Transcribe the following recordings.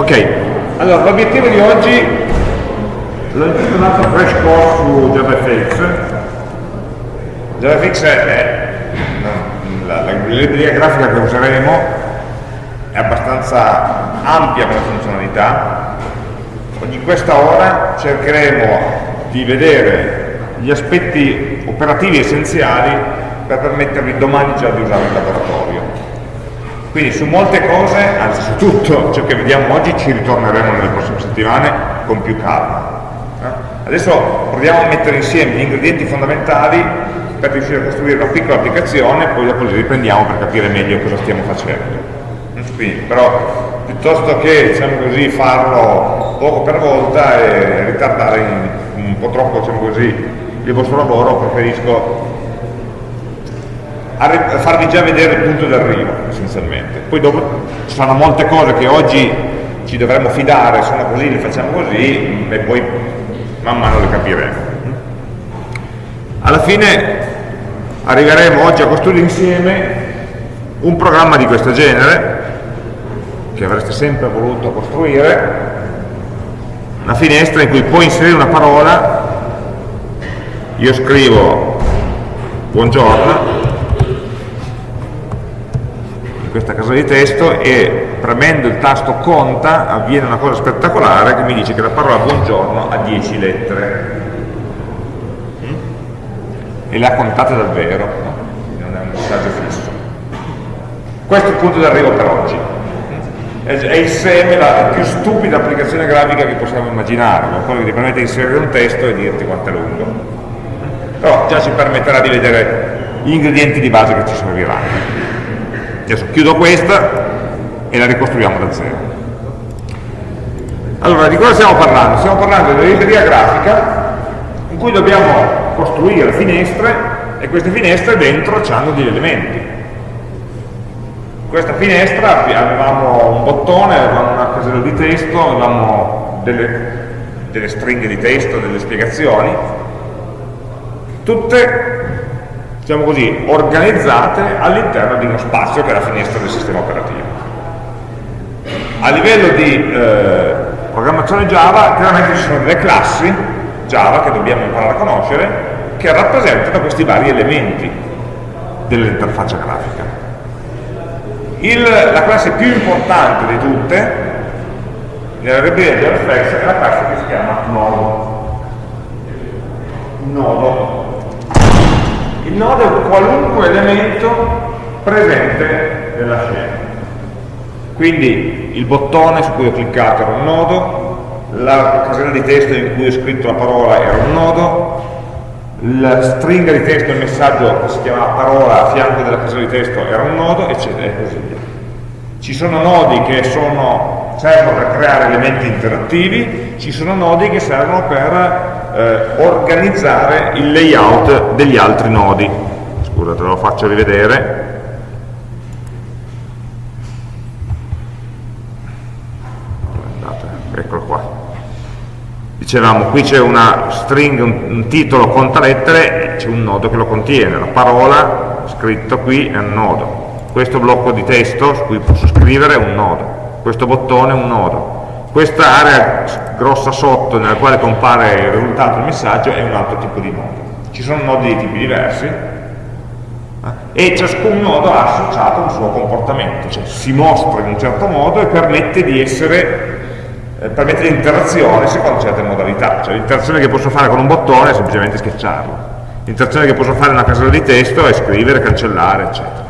Ok, allora l'obiettivo di oggi l'ho intitolato Crash Course su JavaFX. JavaFX è la, la, libreria grafica che useremo, è abbastanza ampia come funzionalità. In questa ora cercheremo di vedere gli aspetti operativi essenziali per permettervi domani già di usare il laboratorio quindi su molte cose, anzi su tutto ciò che vediamo oggi, ci ritorneremo nelle prossime settimane con più calma. Eh? Adesso proviamo a mettere insieme gli ingredienti fondamentali per riuscire a costruire una piccola applicazione, poi dopo li riprendiamo per capire meglio cosa stiamo facendo. Quindi, però piuttosto che diciamo così, farlo poco per volta e ritardare un po' troppo diciamo così, il vostro lavoro, preferisco a farvi già vedere il punto d'arrivo essenzialmente. Poi dopo ci sono molte cose che oggi ci dovremmo fidare sono così, le facciamo così e poi man mano le capiremo. Alla fine arriveremo oggi a costruire insieme un programma di questo genere che avreste sempre voluto costruire una finestra in cui puoi inserire una parola. Io scrivo buongiorno questa casella di testo e premendo il tasto conta avviene una cosa spettacolare che mi dice che la parola buongiorno ha 10 lettere. Mm? e le ha contate davvero? Non è un messaggio fisso. Questo è il punto d'arrivo per oggi. È il seme, la più stupida applicazione grafica che possiamo immaginare quello che ti permette di inserire un testo e dirti quanto è lungo. Però già ci permetterà di vedere gli ingredienti di base che ci serviranno Adesso chiudo questa e la ricostruiamo da zero. Allora, di cosa stiamo parlando? Stiamo parlando una libreria grafica in cui dobbiamo costruire finestre e queste finestre dentro hanno degli elementi. In questa finestra avevamo un bottone, avevamo una casella di testo, avevamo delle, delle stringhe di testo, delle spiegazioni, tutte diciamo così, organizzate all'interno di uno spazio che è la finestra del sistema operativo. A livello di eh, programmazione Java, chiaramente ci sono delle classi Java che dobbiamo imparare a conoscere che rappresentano questi vari elementi dell'interfaccia grafica. Il, la classe più importante di tutte nella libreria di JavaFX è la classe che si chiama nodo. Nodo il nodo è qualunque elemento presente nella scena. Quindi il bottone su cui ho cliccato era un nodo, la casella di testo in cui ho scritto la parola era un nodo, la stringa di testo, il messaggio che si chiamava parola a fianco della casella di testo era un nodo, eccetera, e così via. Ci sono nodi che sono, servono per creare elementi interattivi, ci sono nodi che servono per eh, organizzare il layout degli altri nodi. Scusate, lo faccio rivedere. Eccolo qua. Dicevamo, qui c'è una string, un, un titolo conta lettere, c'è un nodo che lo contiene, la parola scritto qui è un nodo. Questo blocco di testo su cui posso scrivere è un nodo, questo bottone è un nodo, questa area grossa sotto nella quale compare il risultato del messaggio è un altro tipo di nodo. Ci sono nodi di tipi diversi eh, e ciascun nodo ha associato un suo comportamento, cioè si mostra in un certo modo e permette di essere eh, permette l'interazione secondo certe modalità, cioè l'interazione che posso fare con un bottone è semplicemente schiacciarlo, l'interazione che posso fare in una casella di testo è scrivere, cancellare, eccetera.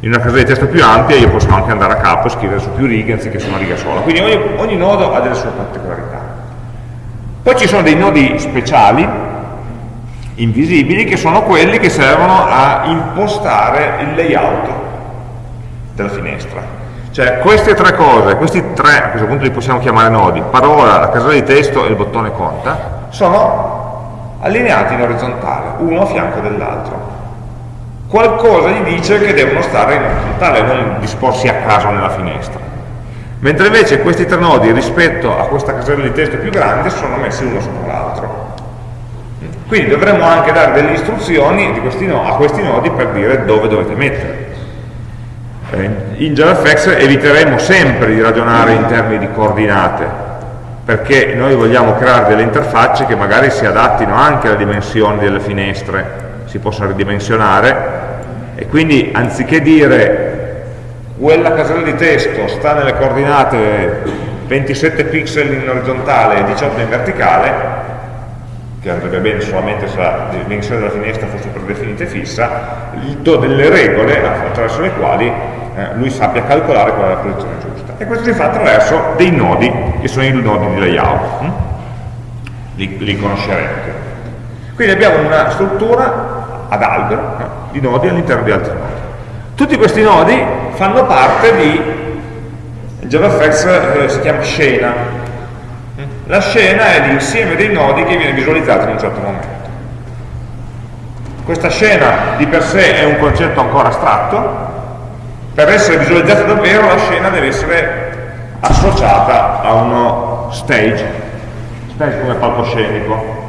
In una casella di testo più ampia io posso anche andare a capo e scrivere su più righe anziché su una riga sola. Quindi ogni, ogni nodo ha delle sue particolarità. Poi ci sono dei nodi speciali invisibili che sono quelli che servono a impostare il layout della finestra. Cioè queste tre cose, questi tre a questo punto li possiamo chiamare nodi parola, la casella di testo e il bottone conta sono allineati in orizzontale uno a fianco dell'altro qualcosa gli dice che devono stare in orizzontale, non disposti a caso nella finestra. Mentre invece questi tre nodi rispetto a questa casella di testo più grande sono messi uno sopra l'altro. Quindi dovremmo anche dare delle istruzioni questi no, a questi nodi per dire dove dovete mettere. Eh, in JavaFX eviteremo sempre di ragionare in termini di coordinate, perché noi vogliamo creare delle interfacce che magari si adattino anche alle dimensioni delle finestre, si possano ridimensionare, e quindi anziché dire quella casella di testo sta nelle coordinate 27 pixel in orizzontale e 18 in verticale, che andrebbe bene solamente se la dimensione della finestra fosse predefinita e fissa, gli do delle regole attraverso le quali eh, lui sappia calcolare qual è la posizione giusta. E questo si fa attraverso dei nodi, che sono i nodi di layout. Hm? Li, li conoscerete. Quindi abbiamo una struttura ad albero eh, di nodi all'interno di altri nodi. Tutti questi nodi fanno parte di JavaFX eh, si chiama scena. La scena è l'insieme dei nodi che viene visualizzato in un certo momento. Questa scena di per sé è un concetto ancora astratto, per essere visualizzata davvero la scena deve essere associata a uno stage, stage come palcoscenico,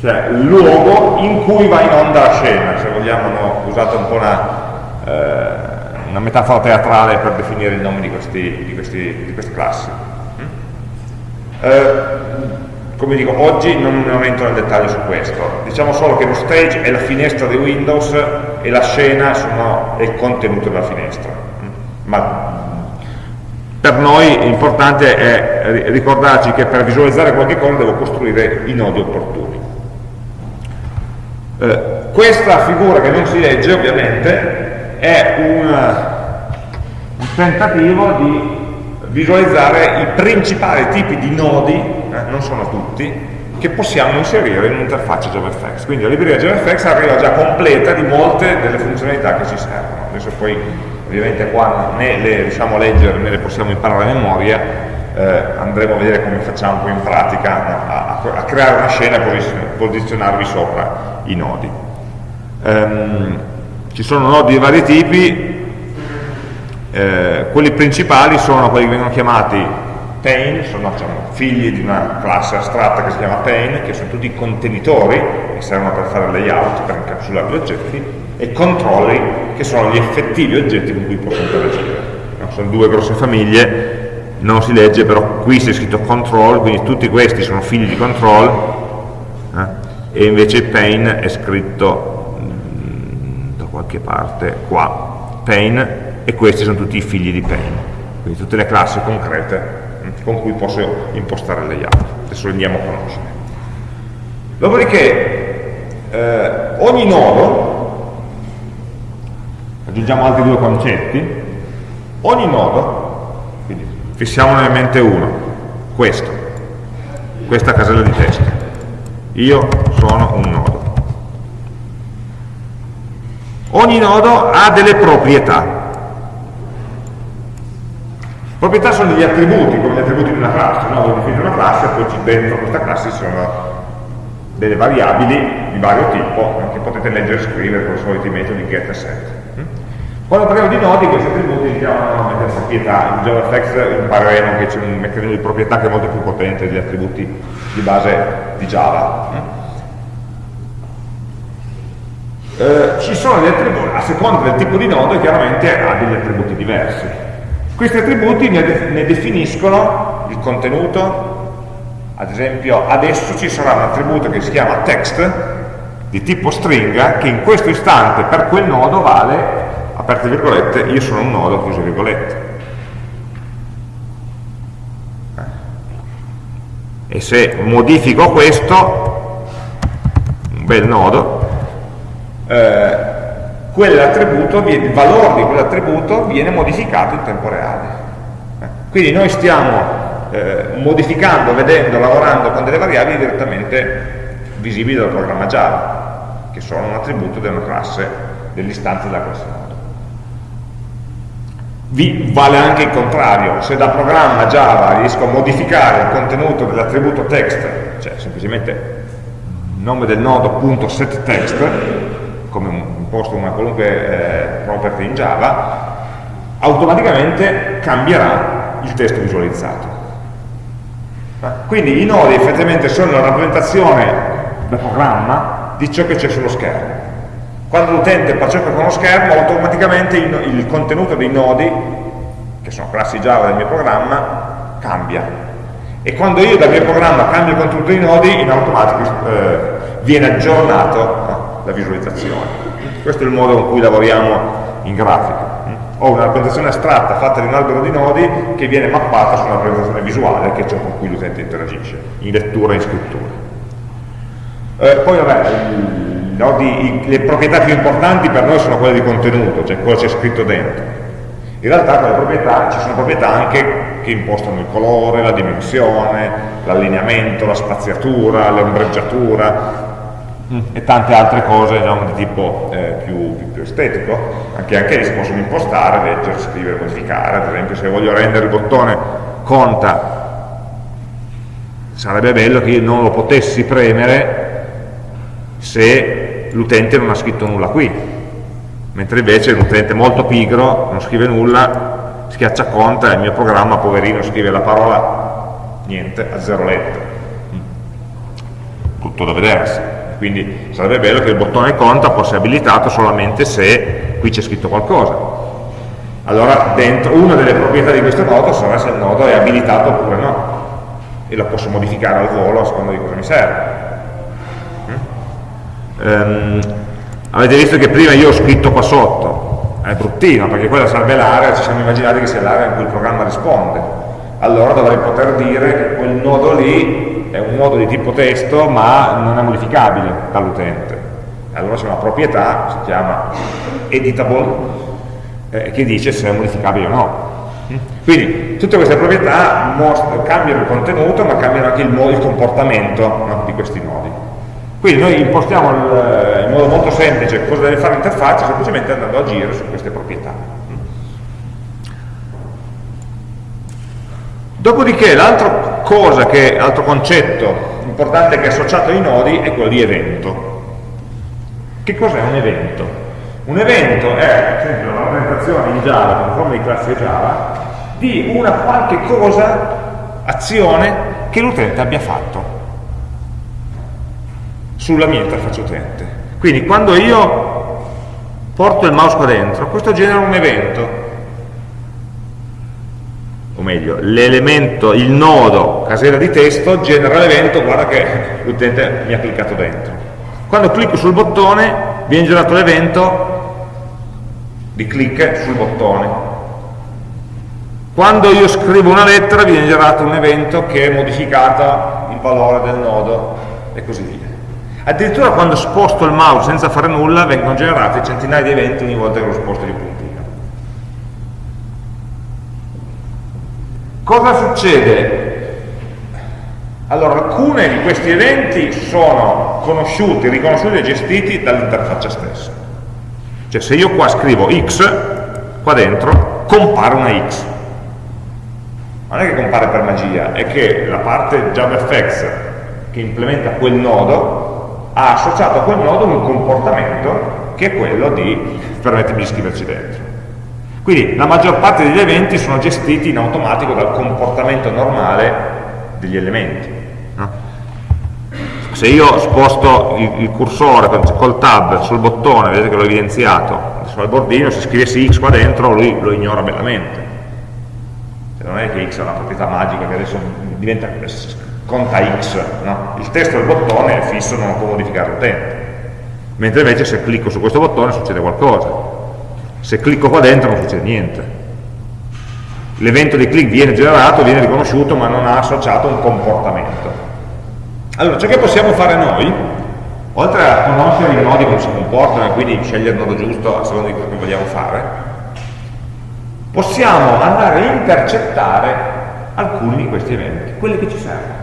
cioè il luogo in cui va in onda la scena, se vogliamo hanno usato un po' una eh, una metafora teatrale per definire il nome di, questi, di, questi, di queste classi. Mm? Eh, come dico, oggi non, non entro nel dettaglio su questo, diciamo solo che lo stage è la finestra di Windows e la scena sono, è il contenuto della finestra. Mm? Ma per noi l'importante è ricordarci che per visualizzare qualche cosa devo costruire i nodi opportuni. Eh, questa figura che non si legge ovviamente è un, un tentativo di visualizzare i principali tipi di nodi, eh, non sono tutti, che possiamo inserire in un'interfaccia JavaFX. Quindi la libreria JavaFX arriva già completa di molte delle funzionalità che ci servono. Adesso poi ovviamente qua né le riusciamo a leggere né le possiamo imparare a memoria, eh, andremo a vedere come facciamo poi in pratica no, a, a, creare una scena e posizionarvi sopra i nodi. Um, ci sono nodi di vari tipi, eh, quelli principali sono quelli che vengono chiamati pane, sono diciamo, figli di una classe astratta che si chiama pane, che sono tutti contenitori che servono per fare layout, per incapsulare gli oggetti, e controlli, che sono gli effettivi oggetti con cui posso interagire. No? Sono due grosse famiglie, non si legge, però qui si è scritto control, quindi tutti questi sono figli di control, eh? e invece pane è scritto qualche parte qua, pane, e questi sono tutti i figli di pane, quindi tutte le classi concrete mm, con cui posso impostare il layout. Adesso le andiamo a conoscere. Dopodiché eh, ogni nodo, aggiungiamo altri due concetti, ogni nodo, fissiamone in mente uno, questo, questa casella di testo. Io sono un nodo. Ogni nodo ha delle proprietà. Proprietà sono degli attributi, come gli attributi di una classe, no? Voi definite una classe e poi dentro questa classe ci sono delle variabili di vario tipo che potete leggere e scrivere con i soliti metodi get e set. Quando parliamo di nodi, questi attributi li chiamano normalmente proprietà. In JavaFX impareremo che c'è un meccanismo di proprietà che è molto più potente degli attributi di base di Java. Eh, ci sono degli attributi, a seconda del tipo di nodo chiaramente ha degli attributi diversi. Questi attributi ne, de ne definiscono il contenuto, ad esempio adesso ci sarà un attributo che si chiama text di tipo stringa che in questo istante per quel nodo vale, aperte virgolette, io sono un nodo, chiuse virgolette. E se modifico questo, un bel nodo, eh, il valore di quell'attributo viene modificato in tempo reale. Eh, quindi noi stiamo eh, modificando, vedendo, lavorando con delle variabili direttamente visibili dal programma Java, che sono un attributo una classe, dell'istanza della classe. Vi vale anche il contrario, se da programma Java riesco a modificare il contenuto dell'attributo text, cioè semplicemente nome del nodo setText, come imposto una qualunque eh, property in Java, automaticamente cambierà il testo visualizzato. Quindi i nodi effettivamente sono la rappresentazione da programma di ciò che c'è sullo schermo. Quando l'utente percepisce con uno schermo, automaticamente il, il contenuto dei nodi, che sono classi Java del mio programma, cambia. E quando io dal mio programma cambio il contenuto dei nodi, in automatico eh, viene aggiornato no, la visualizzazione. Questo è il modo con cui lavoriamo in grafica. Ho una rappresentazione astratta fatta di un albero di nodi che viene mappata su una rappresentazione visuale che è ciò con cui l'utente interagisce, in lettura e in scrittura. Eh, poi vabbè, nodi, le proprietà più importanti per noi sono quelle di contenuto, cioè quello che c'è scritto dentro. In realtà proprietà, ci sono proprietà anche che impostano il colore, la dimensione, l'allineamento, la spaziatura, l'ombreggiatura mm. e tante altre cose diciamo, di tipo eh, più, più, più, estetico, anche, anche lì si possono impostare, leggere, scrivere, modificare, ad esempio se voglio rendere il bottone conta, sarebbe bello che io non lo potessi premere se l'utente non ha scritto nulla qui, mentre invece un utente molto pigro non scrive nulla, schiaccia conta e il mio programma, poverino, scrive la parola niente, a zero lettere. Tutto da vedersi. Quindi sarebbe bello che il bottone conta fosse abilitato solamente se qui c'è scritto qualcosa. Allora dentro, una delle proprietà di questo nodo sarà se il nodo è abilitato oppure no e lo posso modificare al volo a seconda di cosa mi serve ehm, avete visto che prima io ho scritto qua sotto. È bruttino perché quella sarebbe l'area ci siamo immaginati che sia l'area in cui il programma risponde. Allora dovrei poter dire che quel nodo lì è un nodo di tipo testo ma non è modificabile dall'utente. Allora c'è una proprietà, si chiama editable eh, che dice se è modificabile o no. Quindi tutte queste proprietà cambiano il contenuto ma cambiano anche il, il comportamento no, di questi nodi quindi noi impostiamo il, in modo molto semplice cosa deve fare l'interfaccia semplicemente andando a agire su queste proprietà. Dopodiché l'altro cosa che, l'altro concetto importante che è associato ai nodi è quello di evento. Che cos'è un evento? Un evento è, ad esempio, una rappresentazione in Java, con forma di classe Java, di una qualche cosa, azione, che l'utente abbia fatto sulla mia interfaccia utente. Quindi quando io porto il mouse qua dentro, questo genera un evento, o meglio, l'elemento, il nodo casella di testo genera l'evento, guarda che l'utente mi ha cliccato dentro. Quando clicco sul bottone viene generato l'evento di clic sul bottone. Quando io scrivo una lettera viene generato un evento che è modificato il valore del nodo e così via. Addirittura quando sposto il mouse senza fare nulla vengono generati centinaia di eventi ogni volta che lo sposto di puntino. Cosa succede? Allora, alcuni di questi eventi sono conosciuti, riconosciuti e gestiti dall'interfaccia stessa. Cioè se io qua scrivo x, qua dentro compare una x. Non è che compare per magia, è che la parte JavaFX che implementa quel nodo ha associato a quel nodo un comportamento che è quello di permettermi di scriverci dentro. Quindi la maggior parte degli eventi sono gestiti in automatico dal comportamento normale degli elementi. Se io sposto il, il cursore col tab sul bottone, vedete che l'ho evidenziato, sul bordino, se scrivessi x qua dentro lui lo ignora bellamente. Cioè, non è che x ha una proprietà magica che adesso diventa conta x, no? il testo del bottone è fisso, non lo può modificare l'utente, mentre invece se clicco su questo bottone succede qualcosa, se clicco qua dentro non succede niente. L'evento di click viene generato, viene riconosciuto, ma non ha associato un comportamento. Allora, ciò che possiamo fare noi, oltre a conoscere i nodi come si comportano e quindi scegliere il nodo giusto a seconda di quello che vogliamo fare, possiamo andare a intercettare alcuni di questi eventi, quelli che ci servono.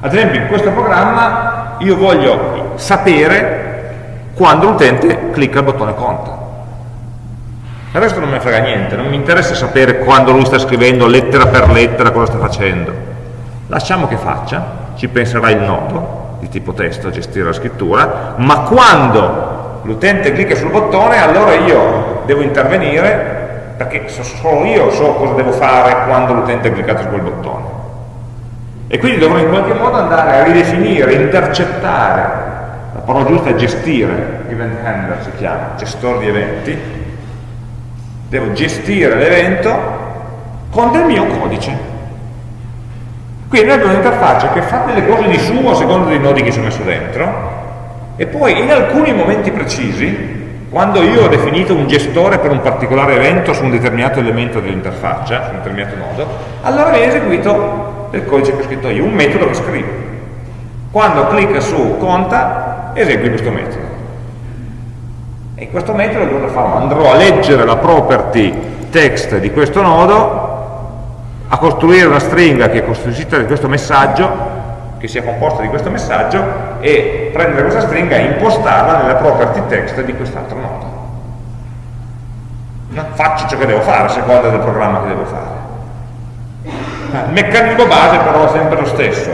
Ad esempio in questo programma io voglio sapere quando l'utente clicca il bottone conta. Il resto non mi frega niente, non mi interessa sapere quando lui sta scrivendo lettera per lettera cosa sta facendo. Lasciamo che faccia, ci penserà il nodo di tipo testo gestire la scrittura, ma quando l'utente clicca sul bottone allora io devo intervenire perché solo io so cosa devo fare quando l'utente ha cliccato su quel bottone e quindi dovrò in qualche modo andare a ridefinire, intercettare. La parola giusta è gestire, event handler si chiama, gestore di eventi, devo gestire l'evento con del mio codice. Quindi noi abbiamo un'interfaccia che fa delle cose di suo a seconda dei nodi che ci ho messo dentro, e poi in alcuni momenti precisi, quando io ho definito un gestore per un particolare evento su un determinato elemento dell'interfaccia, su un determinato nodo, allora viene eseguito il codice che ho scritto io, un metodo che scrivo. Quando clicca su conta, esegui questo metodo. E questo metodo cosa farò? Andrò a leggere la property text di questo nodo, a costruire una stringa che è costituita di questo messaggio che sia composta di questo messaggio e prendere questa stringa e impostarla nella property text di quest'altro nodo. No? Faccio ciò che devo fare a seconda del programma che devo fare. Il meccanismo base però è sempre lo stesso.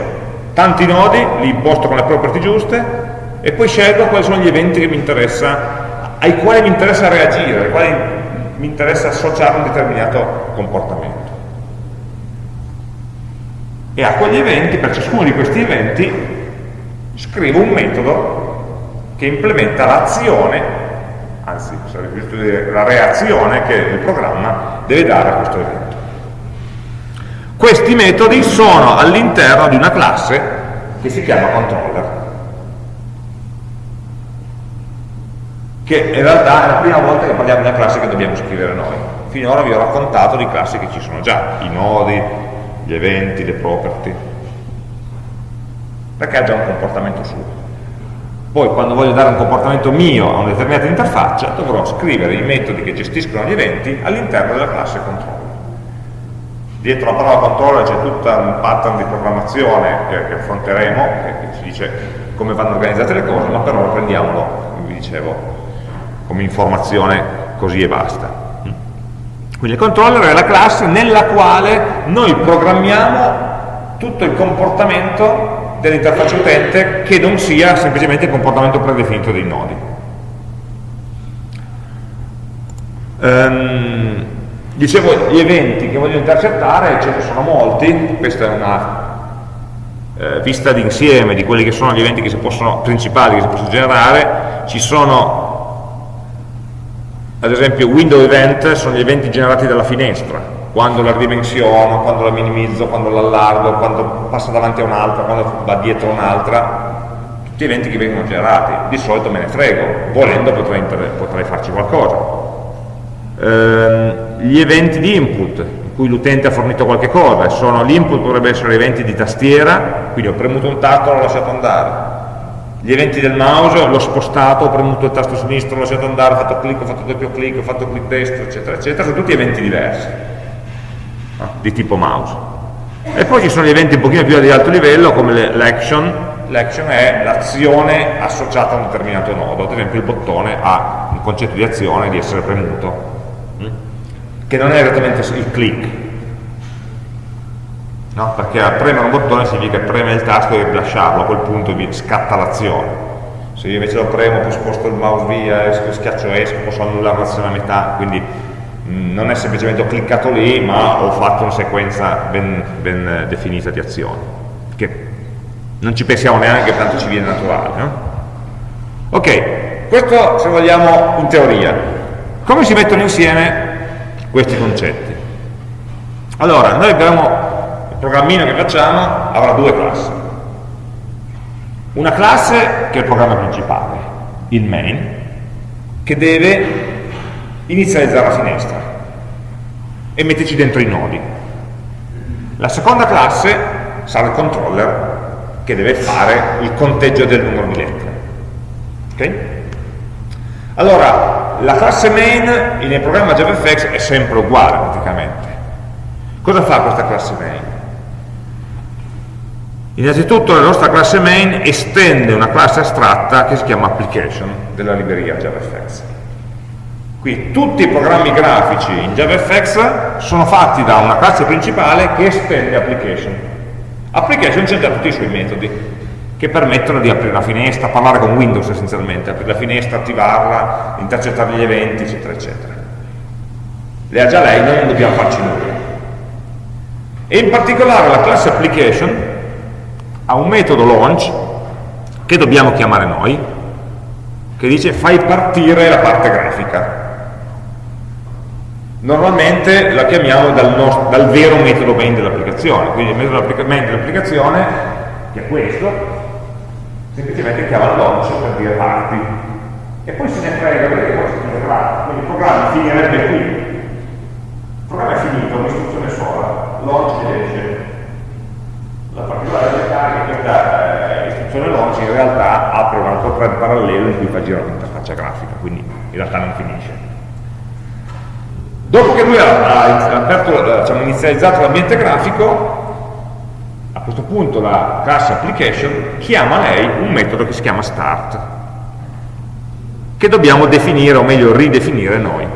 Tanti nodi, li imposto con le property giuste e poi scelgo quali sono gli eventi che mi interessa, ai quali mi interessa reagire, ai quali mi interessa associare un determinato comportamento e a quegli eventi, per ciascuno di questi eventi, scrivo un metodo che implementa l'azione, anzi sarebbe giusto dire la reazione che il programma deve dare a questo evento. Questi metodi sono all'interno di una classe che si chiama controller, che in realtà è la prima volta che parliamo di una classe che dobbiamo scrivere noi. Finora vi ho raccontato di classi che ci sono già, i nodi, gli eventi, le property, perché ha già un comportamento suo. Poi quando voglio dare un comportamento mio a una determinata interfaccia, dovrò scrivere i metodi che gestiscono gli eventi all'interno della classe controller. Dietro la parola controller c'è tutto un pattern di programmazione che, che affronteremo, che, che, ci dice come vanno organizzate le cose, ma però prendiamolo, come vi dicevo, come informazione così e basta. Quindi il controller è la classe nella quale noi programmiamo tutto il comportamento dell'interfaccia utente che non sia semplicemente il comportamento predefinito dei nodi. Um, dicevo, gli eventi che voglio intercettare, ce ne sono molti, questa è una eh, vista d'insieme di quelli che sono gli eventi che possono, principali che si possono generare, ci sono ad esempio window event sono gli eventi generati dalla finestra, quando la ridimensiono, quando la minimizzo, quando l'allargo, quando passa davanti a un'altra, quando va dietro un'altra, tutti eventi che vengono generati, di solito me ne frego, volendo potrei, potrei farci qualcosa. Ehm, gli eventi di input, in cui l'utente ha fornito qualche cosa, sono l'input potrebbe essere eventi di tastiera, quindi ho premuto un tasto e l'ho lasciato andare, gli eventi del mouse, l'ho spostato, ho premuto il tasto sinistro, l'ho lasciato andare, ho fatto clic, ho fatto doppio clic, ho fatto clic destro, eccetera, eccetera, sono tutti eventi diversi, no? di tipo mouse. E poi ci sono gli eventi un pochino più di alto livello, come l'action, l'action è l'azione associata a un determinato nodo, ad esempio il bottone ha un concetto di azione di essere premuto? Che non è esattamente il clic, no? perché premere un bottone significa premere il tasto e lasciarlo, a quel punto scatta l'azione. Se io invece lo premo, poi sposto il mouse via, schiaccio esco, posso annullare l'azione a metà, quindi mm, non è semplicemente ho cliccato lì, ma ho fatto una sequenza ben, ben definita di azioni, che non ci pensiamo neanche, tanto ci viene naturale. No? Ok, questo se vogliamo in teoria. Come si mettono insieme questi concetti? Allora, noi abbiamo programmino che facciamo avrà due classi. Una classe che è il programma principale, il main, che deve inizializzare la finestra e metterci dentro i nodi. La seconda classe sarà il controller che deve fare il conteggio del numero di lettere. Okay? Allora, la classe main nel programma JavaFX è sempre uguale praticamente. Cosa fa questa classe main? Innanzitutto la nostra classe main estende una classe astratta che si chiama application della libreria JavaFX. Qui tutti i programmi grafici in JavaFX sono fatti da una classe principale che estende application. Application già tutti i suoi metodi che permettono di aprire una finestra, parlare con Windows essenzialmente, aprire la finestra, attivarla, intercettare gli eventi, eccetera, eccetera. Le ha già lei, noi non dobbiamo farci nulla. E in particolare la classe application ha un metodo launch che dobbiamo chiamare noi che dice fai partire la parte grafica. Normalmente la chiamiamo dal, nostro, dal vero metodo main dell'applicazione, quindi il metodo main dell'applicazione, che è questo, semplicemente chiama launch per dire parti. E poi se ne frega, vedete come si finirà, quindi il programma finirebbe qui. Il programma è finito, un'istruzione sola, launch esce. La particolarità è che questa eh, istruzione launch in realtà apre un altro thread parallelo in cui fa girare l'interfaccia grafica, quindi in realtà non finisce. Dopo che lui ha, aperto, diciamo, inizializzato l'ambiente grafico, questo punto la class application chiama lei un metodo che si chiama start, che dobbiamo definire, o meglio ridefinire noi.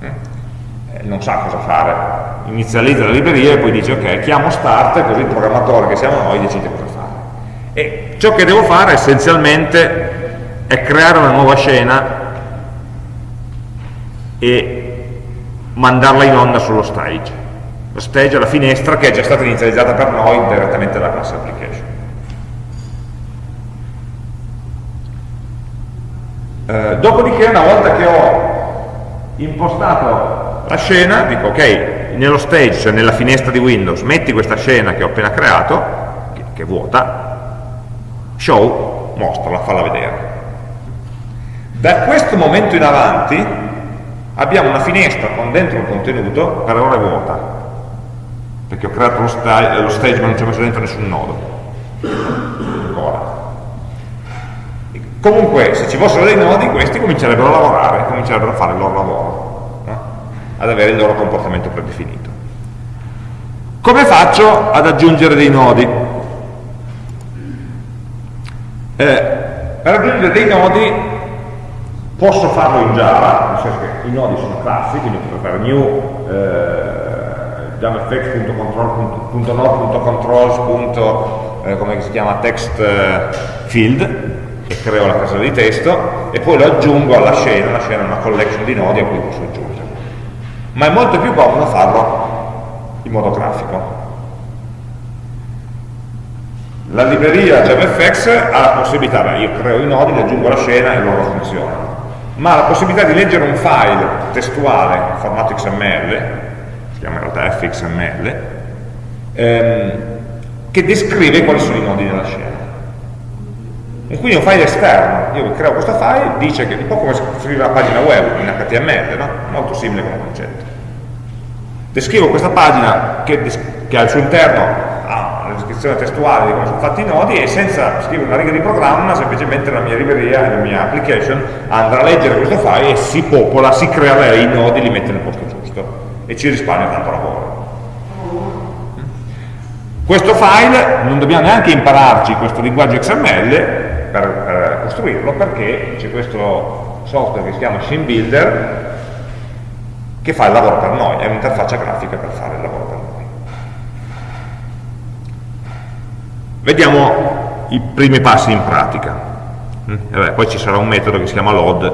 Eh, non sa cosa fare, inizializza la libreria e poi dice ok, chiamo start, così il programmatore che siamo noi decide cosa fare. E ciò che devo fare essenzialmente è creare una nuova scena e mandarla in onda sullo stage. Lo stage è la finestra che è già stata inizializzata per noi direttamente dalla class application. Eh, dopodiché una volta che ho impostato la scena, dico ok, nello stage, cioè nella finestra di Windows, metti questa scena che ho appena creato, che, che è vuota, show, mostrala, falla vedere. Da questo momento in avanti abbiamo una finestra con dentro un contenuto, per ora è vuota, perché ho creato lo stage, lo stage ma non ci ho messo dentro nessun nodo. Ancora. Comunque, se ci fossero dei nodi, questi comincerebbero a lavorare, comincerebbero a fare il loro lavoro, no? ad avere il loro comportamento predefinito. Come faccio ad aggiungere dei nodi? Eh, per aggiungere dei nodi Posso farlo in Java, nel senso che i nodi sono classi, quindi posso fare new eh, javafx.control.controls. Eh, eh, field e creo la casella di testo e poi lo aggiungo alla scena, la scena è una collection di nodi a cui posso aggiungere. Ma è molto più comodo farlo in modo grafico. La libreria JavaFX ha la possibilità, beh, io creo i nodi, li aggiungo alla scena e loro funzionano ma la possibilità di leggere un file testuale in formato XML, chiama in realtà fxml, ehm, che descrive quali sono i nodi della scena. E quindi un file esterno, io creo questo file, dice che è un po' come scrivere una pagina web in HTML, no? molto simile come concetto. Descrivo questa pagina che, che al suo interno descrizione testuale di come sono fatti i nodi e senza scrivere una riga di programma, semplicemente la mia libreria, la mia application andrà a leggere questo file e si popola, si lei i nodi e li mette nel posto e ci risparmia tanto lavoro. Questo file non dobbiamo neanche impararci questo linguaggio XML per, per costruirlo perché c'è questo software che si chiama Machine Builder che fa il lavoro per noi, è un'interfaccia grafica per fare il lavoro per noi. Vediamo i primi passi in pratica. Mm? Vabbè, poi ci sarà un metodo che si chiama load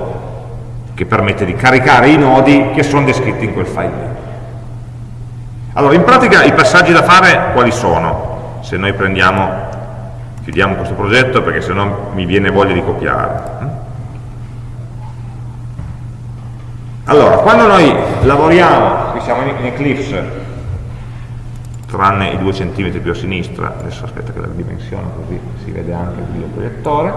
che permette di caricare i nodi che sono descritti in quel file. Allora, in pratica i passaggi da fare quali sono? Se noi prendiamo, chiudiamo questo progetto perché se no mi viene voglia di copiare. Allora, quando noi lavoriamo, qui siamo in Eclipse, tranne i due centimetri più a sinistra, adesso aspetta che la dimensione così si vede anche il videoproiettore,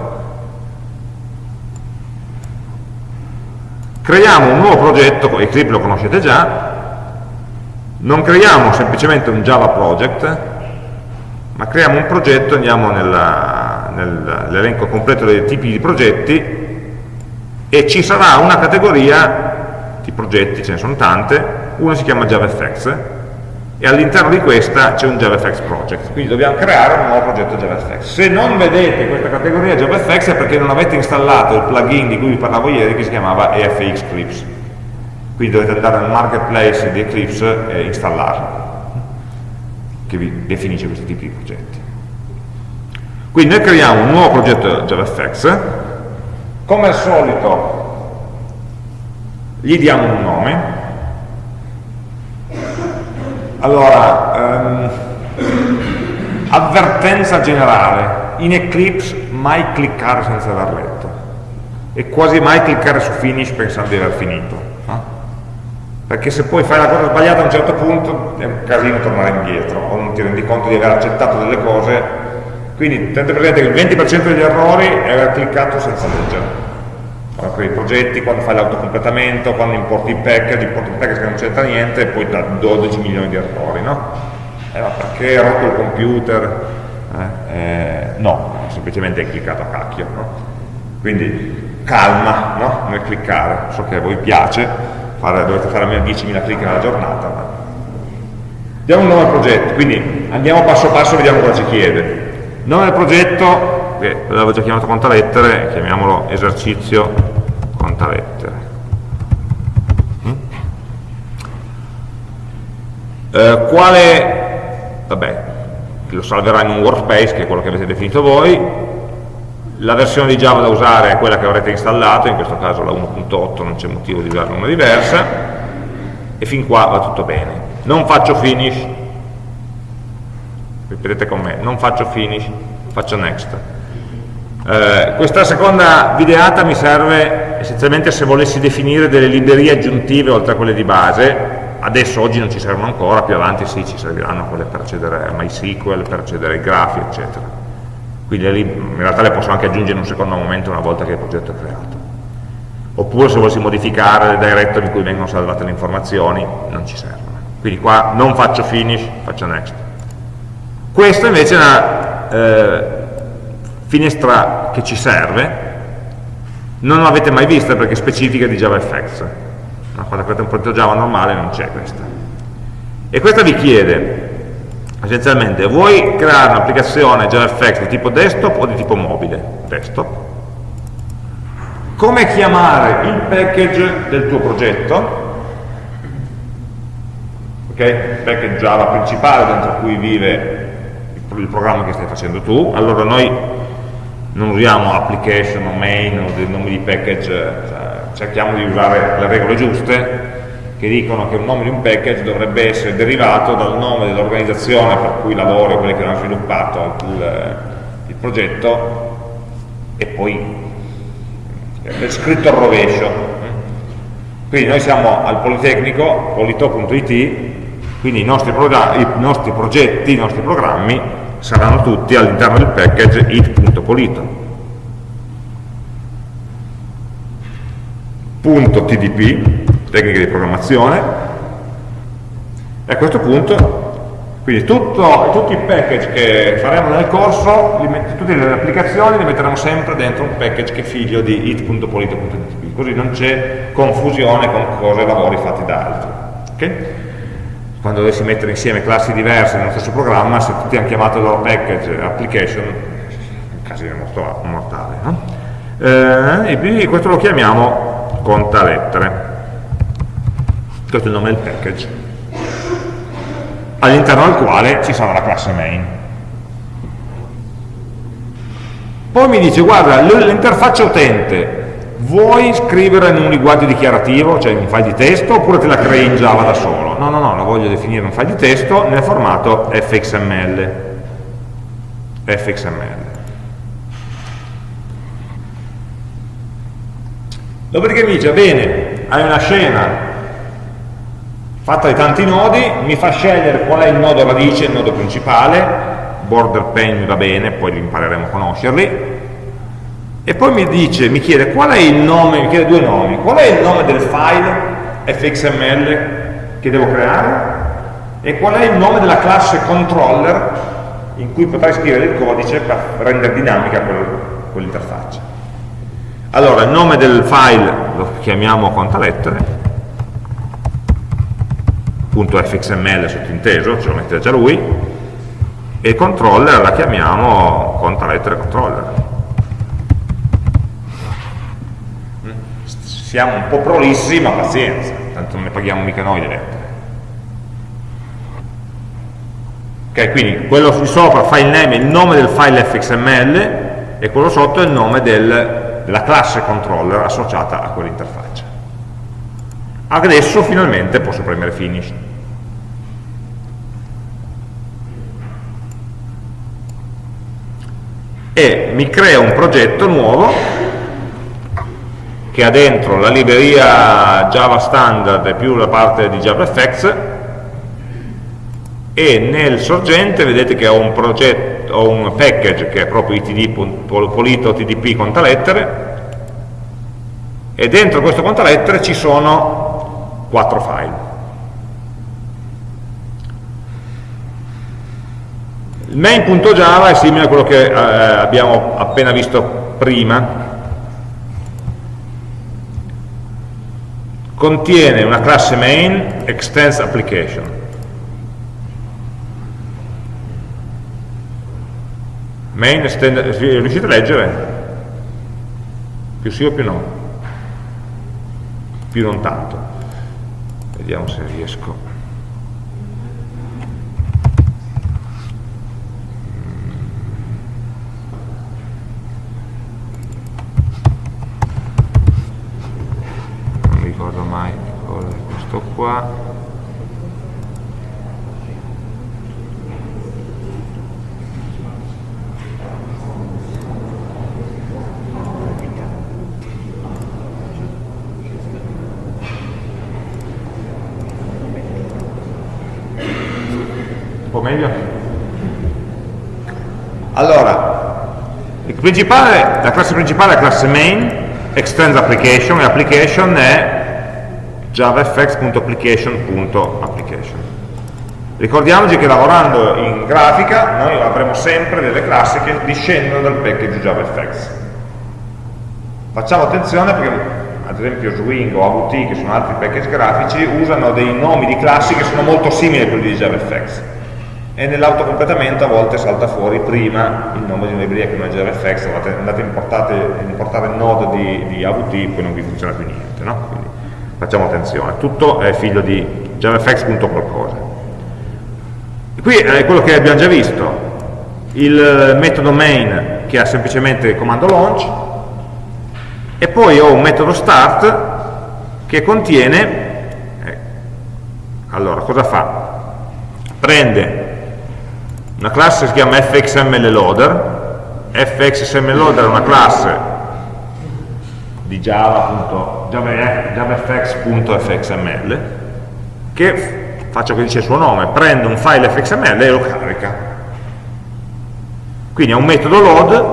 creiamo un nuovo progetto, Eclipse lo conoscete già, non creiamo semplicemente un Java project, ma creiamo un progetto, andiamo nell'elenco completo dei tipi di progetti e ci sarà una categoria di progetti, ce ne sono tante, uno si chiama JavaFX, e all'interno di questa c'è un JavaFX project, quindi dobbiamo creare un nuovo progetto JavaFX. Se non vedete questa categoria JavaFX è perché non avete installato il plugin di cui vi parlavo ieri che si chiamava EFX Clips, quindi dovete andare nel marketplace di Eclipse e installarlo, che vi definisce questi tipi di progetti. Quindi noi creiamo un nuovo progetto JavaFX, come al solito gli diamo un nome, allora, um, avvertenza generale, in Eclipse mai cliccare senza aver letto e quasi mai cliccare su finish pensando di aver finito? Perché se poi fai la cosa sbagliata a un certo punto è un casino tornare indietro o non ti rendi conto di aver accettato delle cose quindi tenete presente che il 20% degli errori è aver cliccato senza leggere quando crei i progetti, quando fai l'autocompletamento, quando importi i package, importi il package che non c'entra niente e poi da 12 milioni di errori no? Eh, ma perché hai rotto il computer? Eh, eh, no, semplicemente hai cliccato a cacchio no? quindi calma no? nel cliccare so che a voi piace fare, dovete fare almeno 10.000 clic nella giornata diamo un nome al progetto quindi andiamo passo passo e vediamo cosa ci chiede. Nome del progetto che l'avevo già chiamato conta lettere chiamiamolo esercizio conta lettere mm? eh, quale vabbè lo salverà in un workspace che è quello che avete definito voi la versione di Java da usare è quella che avrete installato in questo caso la 1.8 non c'è motivo di usare una diversa e fin qua va tutto bene. Non faccio finish. Ripetete con me. Non faccio finish, faccio next. Eh, questa seconda videata mi serve essenzialmente se volessi definire delle librerie aggiuntive oltre a quelle di base. Adesso oggi non ci servono ancora, più avanti sì ci serviranno quelle per accedere a MySQL, per accedere ai grafi, eccetera. Quindi in realtà le posso anche aggiungere in un secondo momento una volta che il progetto è creato. Oppure se volessi modificare le directory in cui vengono salvate le informazioni, non ci servono. Quindi qua non faccio finish, faccio next. Questa invece è una eh, finestra che ci serve, non l'avete mai vista perché specifica di JavaFX no? quando aprite un progetto Java normale non c'è questa e questa vi chiede essenzialmente vuoi creare un'applicazione JavaFX di tipo desktop o di tipo mobile? Desktop. Come chiamare il package del tuo progetto? Ok, il package Java principale dentro cui vive il programma che stai facendo tu. Allora noi non usiamo application o main o dei nomi di package cioè, cerchiamo di usare le regole giuste che dicono che un nome di un package dovrebbe essere derivato dal nome dell'organizzazione per cui lavoro, quelli che hanno sviluppato il, il progetto e poi è scritto al rovescio. Quindi noi siamo al Politecnico, polito.it quindi i nostri, i nostri progetti, i nostri programmi saranno tutti all'interno del package it.polito .tdp, tecniche di programmazione, e a questo punto, quindi tutto, tutti i package che faremo nel corso, tutte le applicazioni le metteremo sempre dentro un package che è figlio di it.polito.tdp, così non c'è confusione con cose e lavori fatti da altri. Okay? Quando dovessi mettere insieme classi diverse nello stesso programma, se tutti hanno chiamato il loro package application, un casino mortale. No? Eh, e quindi questo lo chiamiamo conta lettere questo è il nome del package all'interno del quale ci sarà la classe main. Poi mi dice guarda l'interfaccia utente vuoi scrivere in un linguaggio dichiarativo? Cioè in un file di testo oppure te la crei in Java da solo? No no no la voglio definire in un file di testo nel formato fxml fxml Dopodiché mi dice, bene, hai una scena fatta di tanti nodi, mi fa scegliere qual è il nodo radice, il nodo principale, border pane va bene, poi impareremo a conoscerli, e poi mi dice, mi chiede qual è il nome, mi chiede due nomi, qual è il nome del file fxml che devo creare? E qual è il nome della classe controller in cui potrai scrivere il codice per rendere dinamica quell'interfaccia. Allora, il nome del file lo chiamiamo contalettere, .fxml sottinteso, ce lo mette già lui, e controller la chiamiamo contalettere controller. Siamo un po' prolissi, ma pazienza, tanto non ne paghiamo mica noi le lettere. Ok, quindi quello di sopra, file name, è il nome del file fxml, e quello sotto è il nome del della classe controller associata a quell'interfaccia. Adesso finalmente posso premere finish. E mi crea un progetto nuovo che ha dentro la libreria Java standard più la parte di JavaFX e nel sorgente vedete che ho un, progetto, ho un package che è proprio itd, polito tdp contalettere e dentro questo contalettere ci sono quattro file il main.java è simile a quello che eh, abbiamo appena visto prima contiene una classe main extends application main extend, riuscite a leggere? più sì o più no? più non tanto vediamo se riesco ricordo mai questo qua meglio? Allora, la classe principale è la classe main, extends application e application è javafx.application.application. Ricordiamoci che lavorando in grafica noi avremo sempre delle classi che discendono dal package JavaFX. Facciamo attenzione perché ad esempio Swing o AVT, che sono altri package grafici, usano dei nomi di classi che sono molto simili a quelli di JavaFX e nell'autocompletamento a volte salta fuori prima il nome di una libreria che non è JavaFX, andate a importare il nodo di, di, AVT, poi non vi funziona più niente, no? Facciamo attenzione, tutto è figlio di javafx.qualcosa. Qui è quello che abbiamo già visto, il metodo main che ha semplicemente il comando launch e poi ho un metodo start che contiene, eh, allora cosa fa? Prende una classe che si chiama fxmlloader, fxmlloader è una classe di java, javafx.fxml che, faccio che dice il suo nome, prende un file fxml e lo carica. Quindi è un metodo load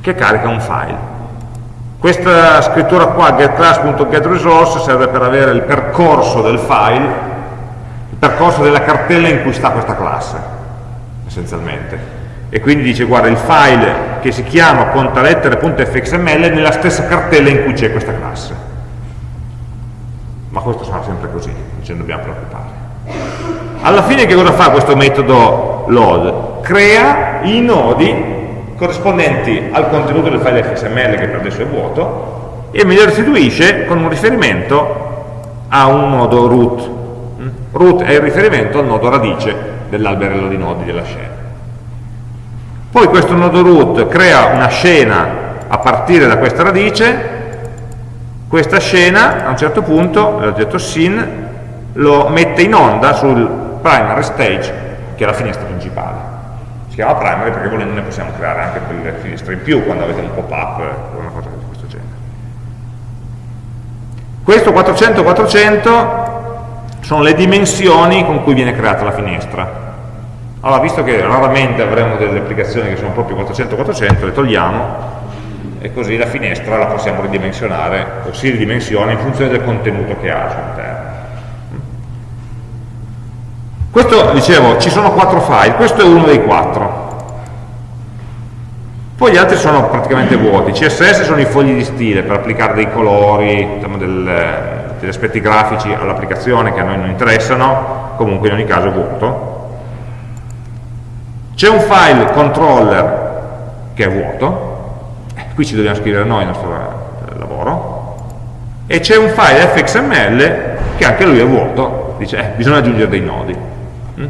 che carica un file. Questa scrittura qua, getClass.getResource, serve per avere il percorso del file percorso della cartella in cui sta questa classe, essenzialmente. E quindi dice, guarda, il file che si chiama contalettere.fxml è nella stessa cartella in cui c'è questa classe. Ma questo sarà sempre così, non ce ne dobbiamo preoccupare. Alla fine che cosa fa questo metodo load? Crea i nodi corrispondenti al contenuto del file fxml che per adesso è vuoto e me li restituisce con un riferimento a un nodo root root è il riferimento al nodo radice dell'alberello di nodi della scena. Poi questo nodo root crea una scena a partire da questa radice, questa scena a un certo punto, l'oggetto sin, lo mette in onda sul primary stage, che è la finestra principale. Si chiama primary perché volendo ne possiamo creare anche delle finestre in più quando avete un pop-up o una cosa di questo genere. Questo 400-400 sono le dimensioni con cui viene creata la finestra. Allora, visto che raramente avremo delle applicazioni che sono proprio 400-400, le togliamo e così la finestra la possiamo ridimensionare o si ridimensiona in funzione del contenuto che ha al suo interno. Questo, dicevo, ci sono quattro file, questo è uno dei quattro. Poi gli altri sono praticamente vuoti. CSS sono i fogli di stile per applicare dei colori, diciamo, del, degli aspetti grafici all'applicazione che a noi non interessano, comunque in ogni caso è vuoto. C'è un file controller che è vuoto, eh, qui ci dobbiamo scrivere noi il nostro eh, lavoro, e c'è un file fxml che anche lui è vuoto, dice eh, bisogna aggiungere dei nodi. Mm?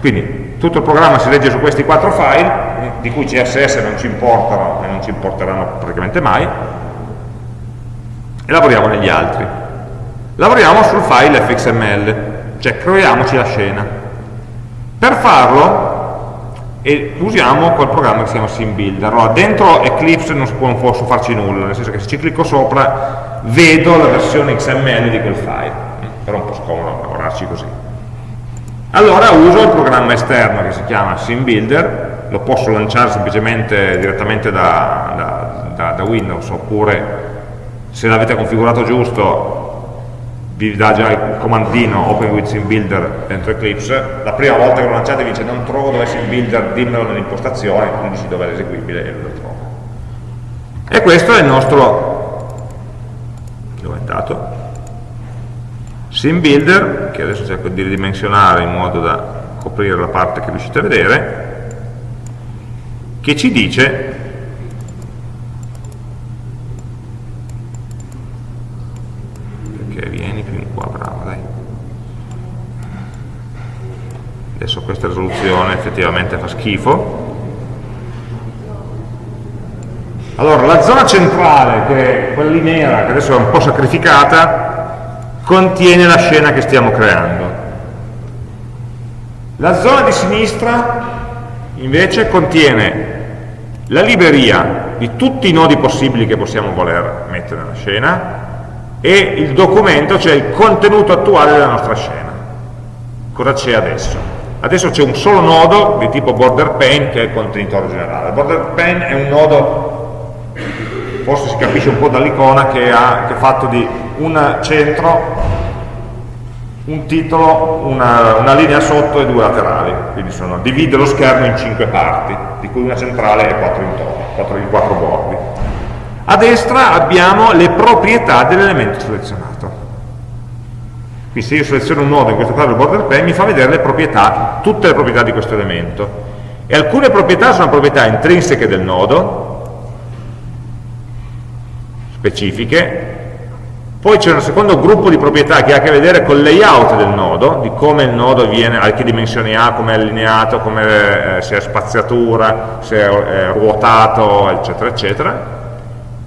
Quindi tutto il programma si legge su questi quattro file, di cui CSS non ci importano e non ci importeranno praticamente mai, e lavoriamo negli altri lavoriamo sul file fxml, cioè creiamoci la scena. Per farlo e usiamo quel programma che si chiama SimBuilder. Allora, dentro Eclipse non, posso farci nulla, nel senso che se ci clicco sopra vedo la versione XML di quel file, però è un po' scomodo lavorarci così. Allora uso il programma esterno che si chiama SimBuilder, lo posso lanciare semplicemente direttamente da, da, da, da Windows oppure se l'avete configurato giusto vi dà già il comandino Open with Sim Builder dentro Eclipse, la prima volta che lo lanciate vi dice non trovo dove è Sim Builder, dimmelo nelle impostazioni, quindi dici dove è l'eseguibile e lo trovo. E questo è il nostro, dove è andato? Sim Builder, che adesso cerco di ridimensionare in modo da coprire la parte che riuscite a vedere, che ci dice adesso questa risoluzione effettivamente fa schifo. Allora la zona centrale che è quella lì nera che adesso è un po' sacrificata contiene la scena che stiamo creando. La zona di sinistra invece contiene la libreria di tutti i nodi possibili che possiamo voler mettere nella scena e il documento, cioè il contenuto attuale della nostra scena. Cosa c'è adesso Adesso c'è un solo nodo di tipo border pane che è il contenitore generale. Border pane è un nodo, forse si capisce un po' dall'icona, che, che, è fatto di un centro, un titolo, una, una, linea sotto e due laterali. Quindi sono, divide lo schermo in cinque parti, di cui una centrale e quattro intorno, quattro, quattro bordi. A destra abbiamo le proprietà dell'elemento selezionato quindi se io seleziono un nodo, in questo caso il border pane, mi fa vedere le proprietà, tutte le proprietà di questo elemento. E alcune proprietà sono proprietà intrinseche del nodo, specifiche, poi c'è un secondo gruppo di proprietà che ha a che vedere col layout del nodo, di come il nodo viene, a che dimensioni ha, come è allineato, come, eh, se è spaziatura, se è eh, ruotato, eccetera, eccetera.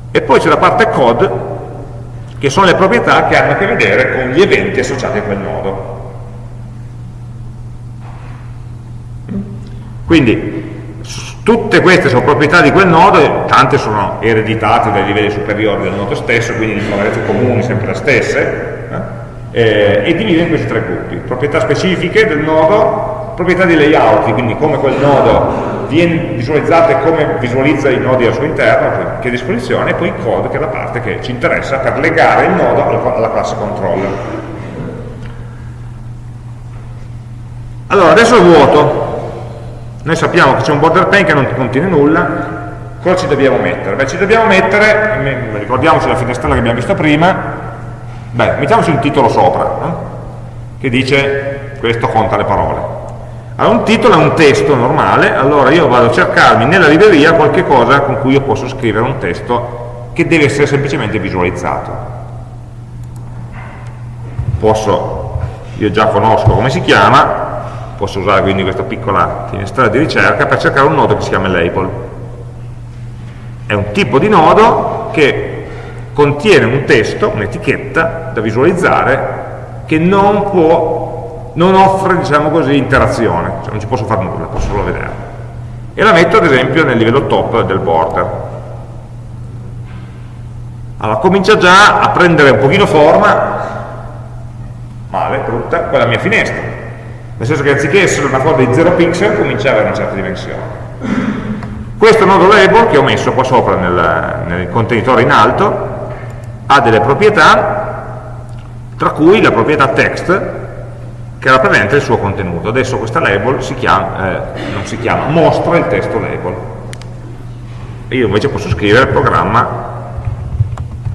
E poi c'è la parte code, che sono le proprietà che hanno a che vedere con gli eventi associati a quel nodo. Quindi tutte queste sono proprietà di quel nodo e tante sono ereditate dai livelli superiori del nodo stesso, quindi le proprietà comuni sempre le stesse, eh, e divide in questi tre gruppi. Proprietà specifiche del nodo, proprietà di layout, quindi come quel nodo viene visualizzato e come visualizza i nodi al suo interno, che disposizione, e poi il code che è la parte che ci interessa per legare il nodo alla classe controller. Allora, adesso è vuoto. Noi sappiamo che c'è un border pane che non contiene nulla, cosa ci dobbiamo mettere? Beh, ci dobbiamo mettere, ricordiamoci la finestrella che abbiamo visto prima, beh, mettiamoci un titolo sopra, no? che dice questo conta le parole. Allora, un titolo è un testo normale, allora io vado a cercarmi nella libreria qualche cosa con cui io posso scrivere un testo che deve essere semplicemente visualizzato. Posso, io già conosco come si chiama, posso usare quindi questa piccola finestrella di ricerca per cercare un nodo che si chiama label. È un tipo di nodo che contiene un testo, un'etichetta da visualizzare che non può non offre, diciamo così, interazione, cioè non ci posso fare nulla, posso solo vedere. E la metto ad esempio nel livello top del border. Allora comincia già a prendere un pochino forma, male, brutta, quella mia finestra. Nel senso che anziché essere una forma di 0 pixel, comincia ad avere una certa dimensione. Questo nodo label che ho messo qua sopra nel, nel contenitore in alto ha delle proprietà, tra cui la proprietà text, che rappresenta il suo contenuto. Adesso questa label si chiama, eh, non si chiama, mostra il testo label. Io invece posso scrivere il programma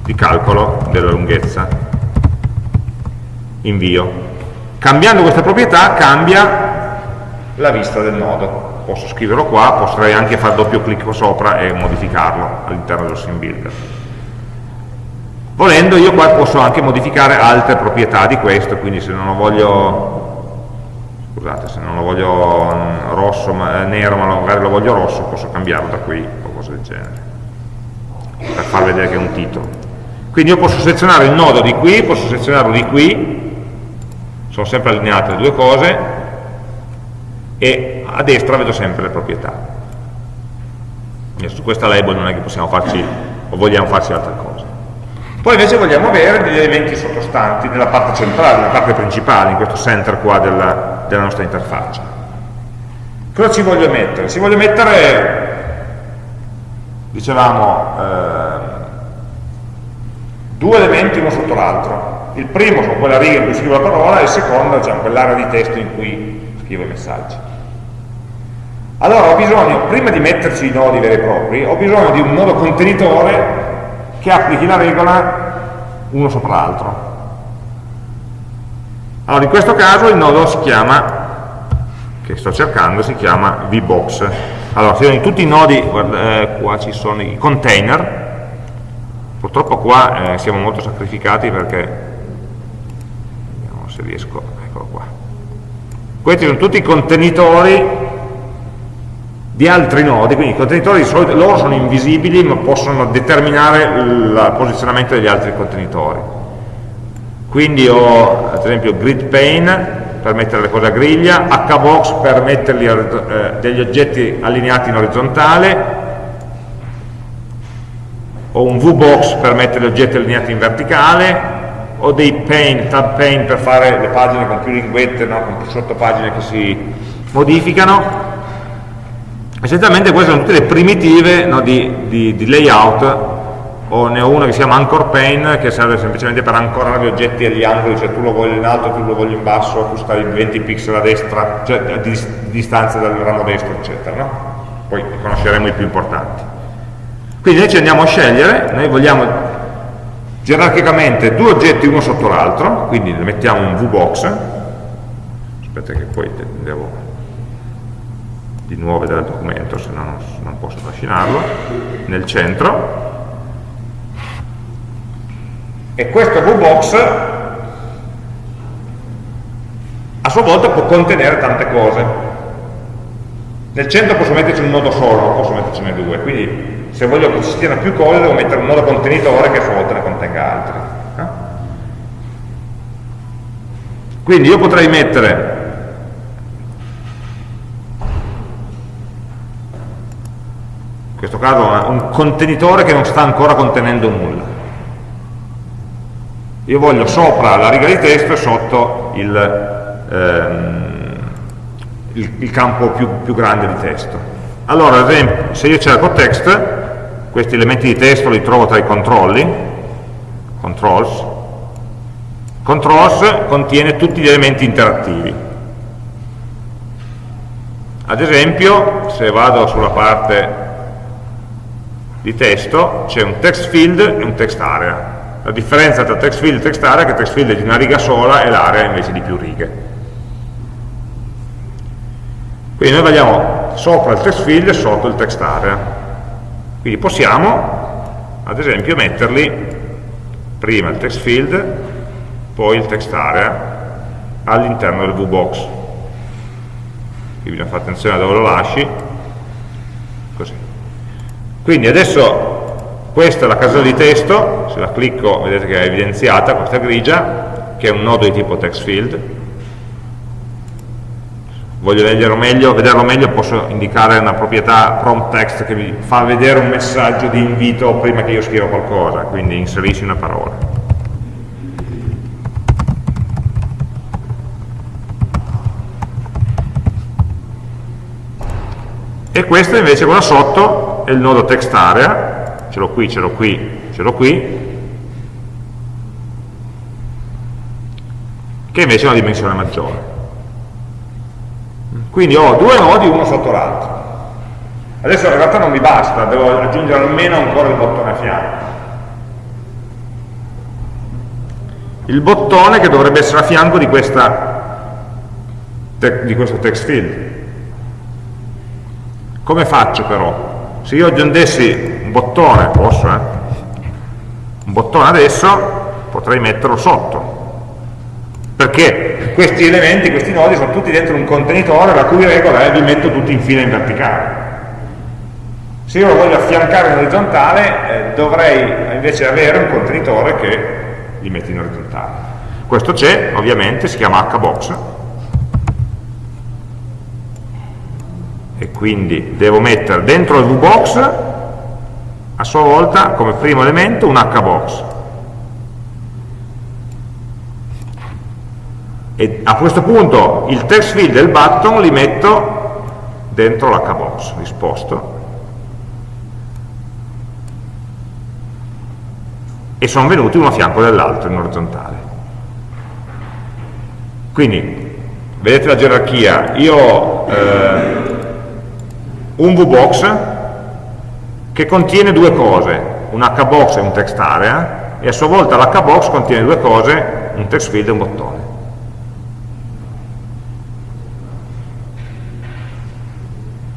di calcolo della lunghezza. Invio. Cambiando questa proprietà cambia la vista del nodo. Posso scriverlo qua, potrei anche fare doppio clic sopra e modificarlo all'interno dello sim builder. Volendo io qua posso anche modificare altre proprietà di questo, quindi se non lo voglio scusate se non lo voglio mm, rosso, ma, eh, nero ma magari lo voglio rosso posso cambiarlo da qui o cose del genere per far vedere che è un titolo quindi io posso selezionare il nodo di qui posso selezionarlo di qui sono sempre allineate le due cose e a destra vedo sempre le proprietà. E su questa label non è che possiamo farci o vogliamo farci altre cose. Poi invece vogliamo avere degli elementi sottostanti nella parte centrale, nella parte principale, in questo center qua della, della nostra interfaccia. Cosa ci voglio mettere? Ci voglio mettere, dicevamo, eh, due elementi uno sotto l'altro. Il primo sono quella riga in cui scrivo la parola e il secondo è diciamo, quell'area di testo in cui scrivo i messaggi. Allora ho bisogno, prima di metterci i nodi veri e propri, ho bisogno di un nodo contenitore che applichi la regola uno sopra l'altro. Allora in questo caso il nodo si chiama, che sto cercando, si chiama vbox. Allora, in tutti i nodi, guarda, eh, qua ci sono i container, purtroppo qua eh, siamo molto sacrificati perché, vediamo se riesco, eccolo qua. Questi sono tutti i contenitori di altri nodi, quindi i contenitori di solito loro sono invisibili ma possono determinare il posizionamento degli altri contenitori. Quindi ho ad esempio grid pane per mettere le cose a griglia, hbox per metterli eh, degli oggetti allineati in orizzontale, ho un vbox per mettere gli oggetti allineati in verticale, ho dei pane, tab pane per fare le pagine con più linguette, no? con più sottopagine che si modificano, essenzialmente queste sono tutte le primitive no, di, di, di, layout. O ne ho una che si chiama anchor pane che serve semplicemente per ancorare gli oggetti agli angoli cioè tu lo voglio in alto, tu lo voglio in basso tu stai 20 pixel a destra cioè di, di distanza dal ramo destro eccetera no? poi conosceremo i più importanti. Quindi noi ci andiamo a scegliere noi vogliamo gerarchicamente due oggetti uno sotto l'altro quindi mettiamo un vbox. Aspetta che poi devo di nuovo vedere il documento, se no non, non posso trascinarlo, nel centro. E questo VBox a sua volta può contenere tante cose. Nel centro posso metterci un nodo solo, non posso mettercene due, quindi se voglio che ci stiano più cose devo mettere un nodo contenitore che a sua volta ne contenga altri. Quindi io potrei mettere questo caso un contenitore che non sta ancora contenendo nulla. Io voglio sopra la riga di testo e sotto il, ehm, il, il campo più, più, grande di testo. Allora, ad esempio, se io cerco text, questi elementi di testo li trovo tra i controlli, controls, controls contiene tutti gli elementi interattivi. Ad esempio, se vado sulla parte di testo c'è un text field e un text area. La differenza tra text field e text area è che text field è di una riga sola e l'area invece di più righe. Quindi noi vogliamo sopra il text field e sotto il text area. Quindi possiamo, ad esempio, metterli prima il text field, poi il text area all'interno del VBox. Qui bisogna fare attenzione a dove lo lasci, così. Quindi adesso questa è la casella di testo, se la clicco vedete che è evidenziata questa grigia, che è un nodo di tipo text field. Voglio meglio, vederlo meglio posso indicare una proprietà prompt text che mi fa vedere un messaggio di invito prima che io scriva qualcosa, quindi inserisci una parola. E questo invece qua sotto è il nodo text area. Ce l'ho qui, ce l'ho qui, ce l'ho qui. Che invece ha una dimensione maggiore. Quindi ho due nodi uno sotto l'altro. Adesso in realtà non mi basta devo aggiungere almeno ancora il bottone a fianco il bottone che dovrebbe essere a fianco di, questa, di questo text field come faccio però? Se io aggiungessi un bottone, posso eh? Un bottone adesso, potrei metterlo sotto. Perché questi elementi, questi nodi sono tutti dentro un contenitore la cui regola è li metto tutti in fila in verticale. Se io lo voglio affiancare in orizzontale, eh, dovrei invece avere un contenitore che li mette in orizzontale. Questo c'è, ovviamente, si chiama hbox e quindi devo mettere dentro il VBox a sua volta come primo elemento un HBox. E a questo punto il text field del button li metto dentro l'HBox risposto e sono venuti uno a fianco dell'altro in orizzontale. Quindi vedete la gerarchia? Io eh, un VBox che contiene due cose un HBox e un text area e a sua volta l'HBox contiene due cose un text field e un bottone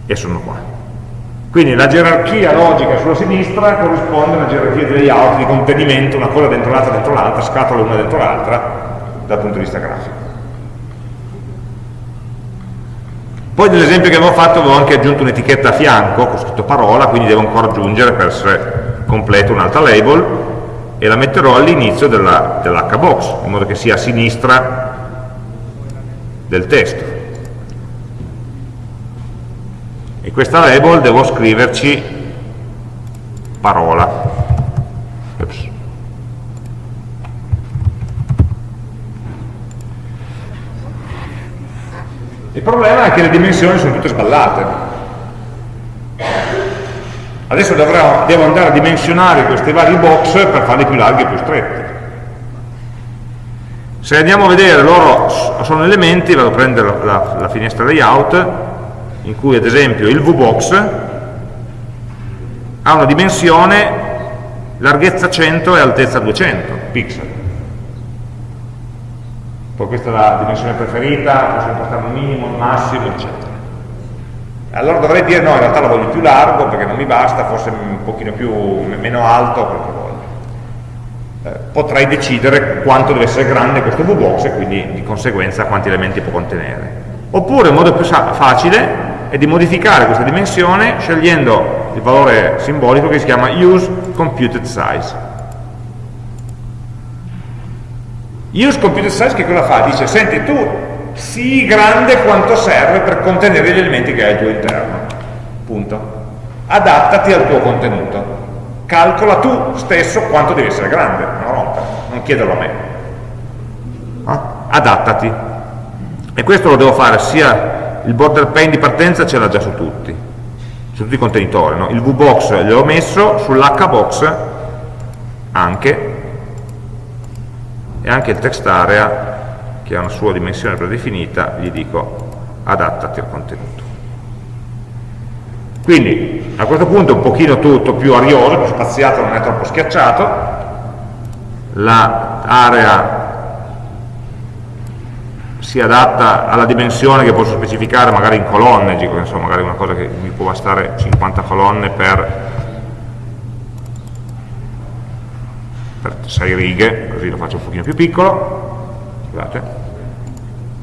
e sono qua. Quindi la gerarchia logica sulla sinistra corrisponde alla gerarchia di layout, di contenimento, una cosa dentro l'altra, dentro l'altra, scatole una dentro l'altra, dal punto di vista grafico. Poi nell'esempio che avevo fatto avevo anche aggiunto un'etichetta a fianco, con scritto parola, quindi devo ancora aggiungere per essere completo un'altra label, e la metterò all'inizio dell'hbox, in modo che sia a sinistra del testo. e questa label devo scriverci parola il problema è che le dimensioni sono tutte sballate. Adesso dovrò, devo andare a dimensionare questi vari box per farli più larghi e più stretti se andiamo a vedere loro sono elementi vado a prendere la, la, finestra layout in cui ad esempio il VBox ha una dimensione larghezza 100 e altezza 200 pixel poi questa è la dimensione preferita, posso impostare un minimo, un massimo, eccetera. Allora dovrei dire no, in realtà lo voglio più largo perché non mi basta, forse un pochino più, meno alto, quello che voglio. Eh, potrei decidere quanto deve essere grande questo VBox e quindi di conseguenza quanti elementi può contenere. Oppure un modo più facile è di modificare questa dimensione scegliendo il valore simbolico che si chiama use computed size. Use computed size che cosa fa? Dice, senti tu sii grande quanto serve per contenere gli elementi che hai al tuo interno. Punto. Adattati al tuo contenuto. Calcola tu stesso quanto devi essere grande, non rompere, non chiederlo a me. Ah? Adattati. E questo lo devo fare sia il border pane di partenza ce l'ha già su tutti, su tutti i contenitori, no? il vbox gliel'ho messo, sull'hbox anche, e anche il text area, che ha una sua dimensione predefinita, gli dico adattati al contenuto. Quindi a questo punto è un pochino tutto più arioso, più spaziato, non è troppo schiacciato, l'area si adatta alla dimensione che posso specificare magari in colonne, dico, insomma, magari una cosa che mi può bastare 50 colonne per, per 6 righe, così lo faccio un pochino più piccolo. Scusate.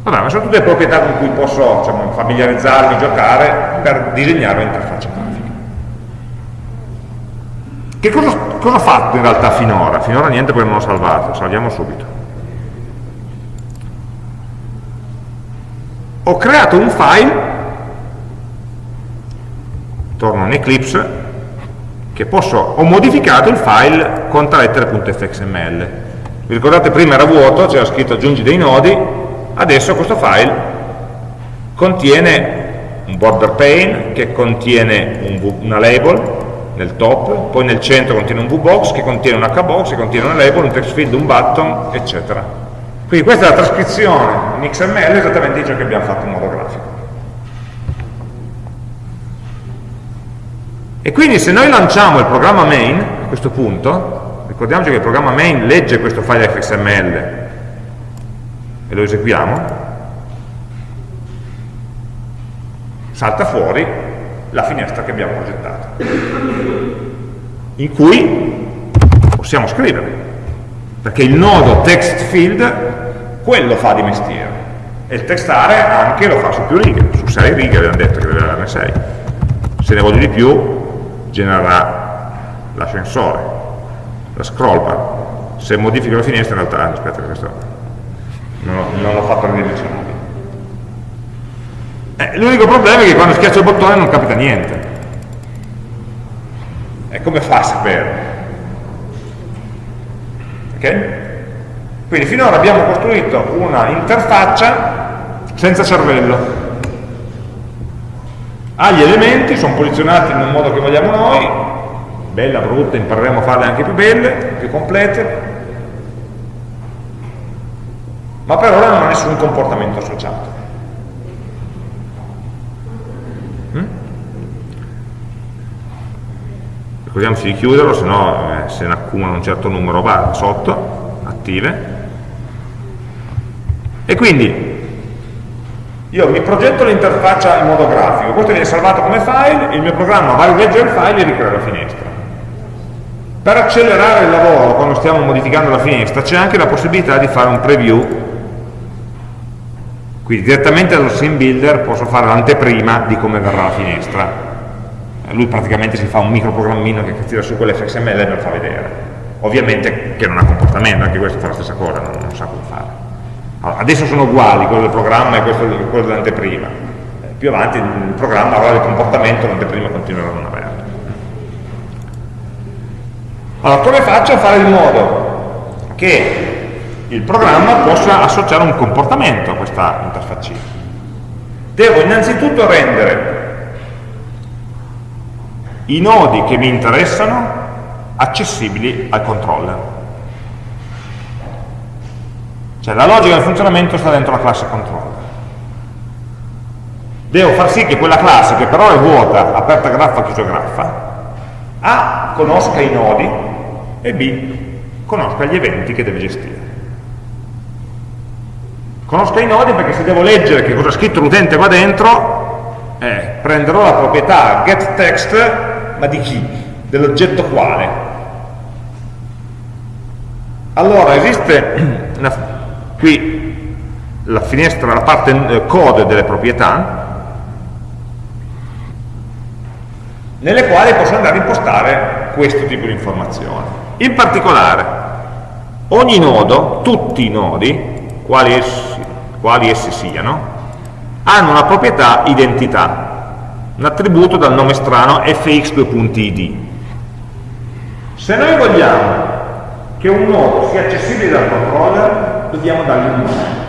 Vabbè, ma sono tutte proprietà con cui posso diciamo, familiarizzarmi, giocare per disegnare un'interfaccia grafica. Che cosa, cosa ho fatto in realtà finora? Finora niente perché non ho salvato, salviamo subito. ho creato un file, torno in Eclipse, che posso, ho modificato il file contalettere.fxml. Vi ricordate prima era vuoto, c'era scritto aggiungi dei nodi, adesso questo file contiene un border pane che contiene un, una label nel top, poi nel centro contiene un VBox che contiene un HBox, che contiene una label, un text field, un button, eccetera. Quindi questa è la trascrizione in XML esattamente di ciò che abbiamo fatto in modo grafico. E quindi se noi lanciamo il programma main, a questo punto, ricordiamoci che il programma main legge questo file XML e lo eseguiamo, salta fuori la finestra che abbiamo progettato, in cui possiamo scrivere, perché il nodo text field quello fa di mestiere e il textare anche lo fa su più righe, su 6 righe abbiamo detto che deve averne 6 se ne voglio di più genererà l'ascensore la scroll bar se modifico la finestra in realtà aspetta questo non, l'ho fatto ridirezionabile eh, Eh, L'unico problema è che quando schiaccio il bottone non capita niente. E come fa a sapere? Ok? Quindi finora abbiamo costruito una interfaccia senza cervello. Ha gli elementi, sono posizionati nel modo che vogliamo noi, bella, brutta, impareremo a farle anche più belle, più complete, ma per ora non ha nessun comportamento associato. Mm? Ricordiamoci di chiuderlo, se no eh, se ne accumula un certo numero va sotto, attive. E quindi io mi progetto l'interfaccia in modo grafico, questo viene salvato come file, il mio programma va a rileggere il file e ricrea la finestra. Per accelerare il lavoro quando stiamo modificando la finestra c'è anche la possibilità di fare un preview quindi direttamente dallo sim builder posso fare l'anteprima di come verrà la finestra. Lui praticamente si fa un microprogrammino che tira su quell'FXML e me lo fa vedere. Ovviamente che non ha comportamento, anche questo fa la stessa cosa, non, non sa come fare. Adesso sono uguali, quello del programma e questo, quello dell'anteprima. Eh, più avanti il programma avrà il comportamento, l'anteprima continuerà a non averlo. Allora, come faccio a fare in modo che il programma possa associare un comportamento a questa interfaccina. Devo innanzitutto rendere i nodi che mi interessano accessibili al controller. Cioè la logica del funzionamento sta dentro la classe controller. Devo far sì che quella classe, che però è vuota, aperta graffa, chiusa graffa, A conosca i nodi e B conosca gli eventi che deve gestire. Conosco i nodi perché se devo leggere che cosa ha scritto l'utente qua dentro, eh, prenderò la proprietà getText, ma di chi? Dell'oggetto quale? Allora esiste una, qui la finestra, la parte eh, code delle proprietà, nelle quali posso andare a impostare questo tipo di informazioni. In particolare, ogni nodo, tutti i nodi, quali essi, quali essi siano, hanno una proprietà identità, un attributo dal nome strano fx2.id. Se noi vogliamo che un nodo sia accessibile dal controller, dobbiamo dargli un nome.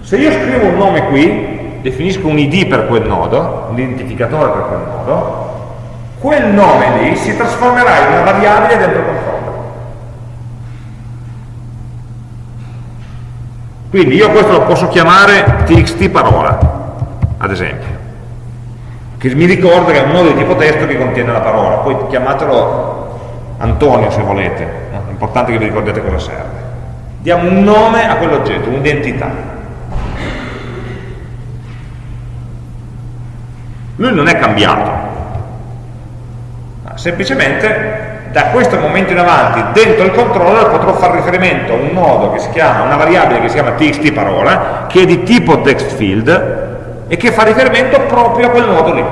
Se io scrivo un nome qui, definisco un id per quel nodo, un identificatore per quel nodo, quel nome lì si trasformerà in una variabile dentro controller. Quindi io questo lo posso chiamare txt parola, ad esempio, che mi ricorda che è un nodo di tipo testo che contiene la parola, poi chiamatelo Antonio se volete, importante che vi ricordiate cosa serve. Diamo un nome a quell'oggetto, un'identità. Lui non è cambiato, semplicemente da questo momento in avanti dentro il controller potrò fare riferimento a un nodo che si chiama, una variabile che si chiama txt parola, che è di tipo text field e che fa riferimento proprio a quel nodo lì.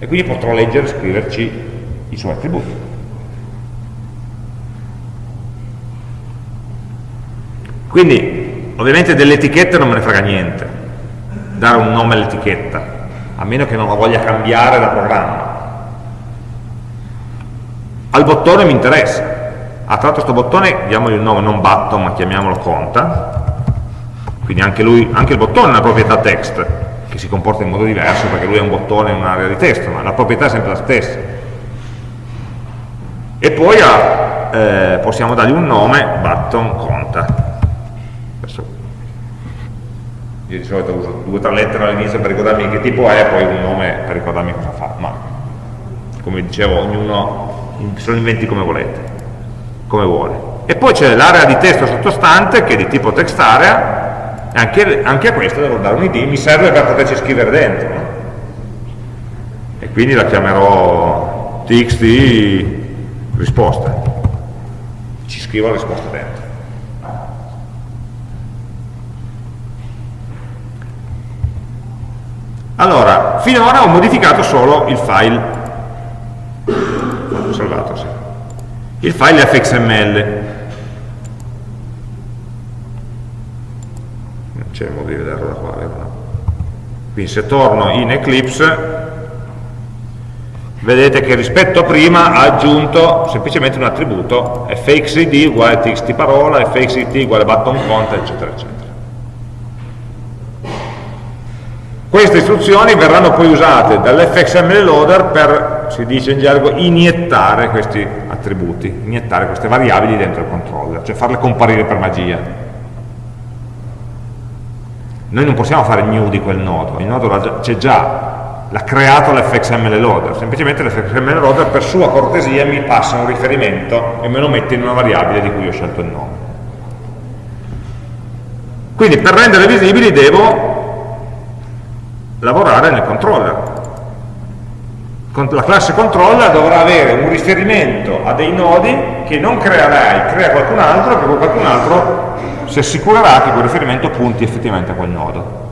E quindi potrò leggere e scriverci i suoi attributi. Quindi, ovviamente delle etichette non me ne frega niente, dare un nome all'etichetta, a meno che non la voglia cambiare da programma. Al bottone mi interessa. Ah, tra questo bottone diamogli un nome non button ma chiamiamolo conta. Quindi anche, lui, anche il bottone ha una proprietà text che si comporta in modo diverso perché lui è un bottone in un'area di testo ma la proprietà è sempre la stessa. E poi ah, eh, possiamo dargli un nome button conta Adesso, io di solito uso due o tre lettere all'inizio per ricordarmi che tipo è e poi un nome per ricordarmi cosa fa ma come dicevo ognuno se lo inventi come volete, come vuole. E poi c'è l'area di testo sottostante che è di tipo text area, anche, anche a questo devo dare un id, mi serve per poterci scrivere dentro. E quindi la chiamerò txt risposta. Ci scrivo la risposta dentro. Allora, finora ho modificato solo il file salvato, sì. Il file fxml. non c'è modo di vederlo da qua, vero? No? Quindi se torno in Eclipse vedete che rispetto a prima ha aggiunto semplicemente un attributo fxid uguale txt parola, fxit uguale button content, eccetera, eccetera. Queste istruzioni verranno poi usate dall'fxml loader per, si dice in gergo, iniettare questi attributi, iniettare queste variabili dentro il controller, cioè farle comparire per magia. Noi non possiamo fare new di quel nodo, il nodo c'è già, l'ha creato l'fxml loader, semplicemente l'fxml loader per sua cortesia mi passa un riferimento e me lo mette in una variabile di cui ho scelto il nome. Quindi per rendere visibili devo lavorare nel controller. La classe controller dovrà avere un riferimento a dei nodi che non crea crea qualcun altro e poi qualcun altro si assicurerà che quel riferimento punti effettivamente a quel nodo.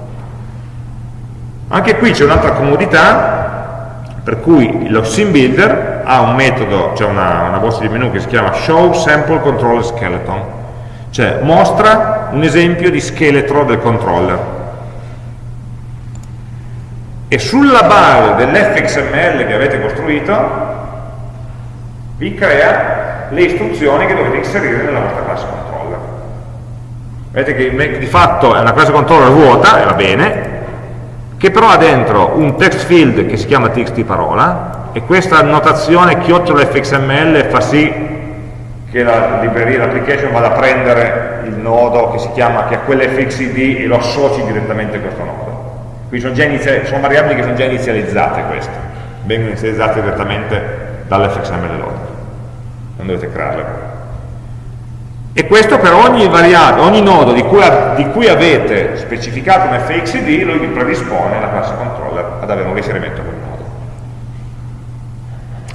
Anche qui c'è un'altra comodità, per cui lo sim builder ha un metodo, c'è cioè una, una voce di menu che si chiama show sample controller skeleton, cioè mostra un esempio di scheletro del controller. E sulla base dell'fxml che avete costruito vi crea le istruzioni che dovete inserire nella vostra classe controller. Vedete che di fatto è una classe controller vuota, e va bene, che però ha dentro un text field che si chiama txt parola e questa notazione chiocciola fxml fa sì che la libreria, l'application vada a prendere il nodo che si chiama, che ha quell'fxid e lo associ direttamente a questo nodo. Quindi sono, sono, variabili che sono già inizializzate queste, vengono inizializzate direttamente dall'fxml loader, non dovete crearle e questo per ogni, ogni nodo di cui, di cui, avete specificato un fxid, lui vi predispone la classe controller ad avere un riferimento a quel nodo.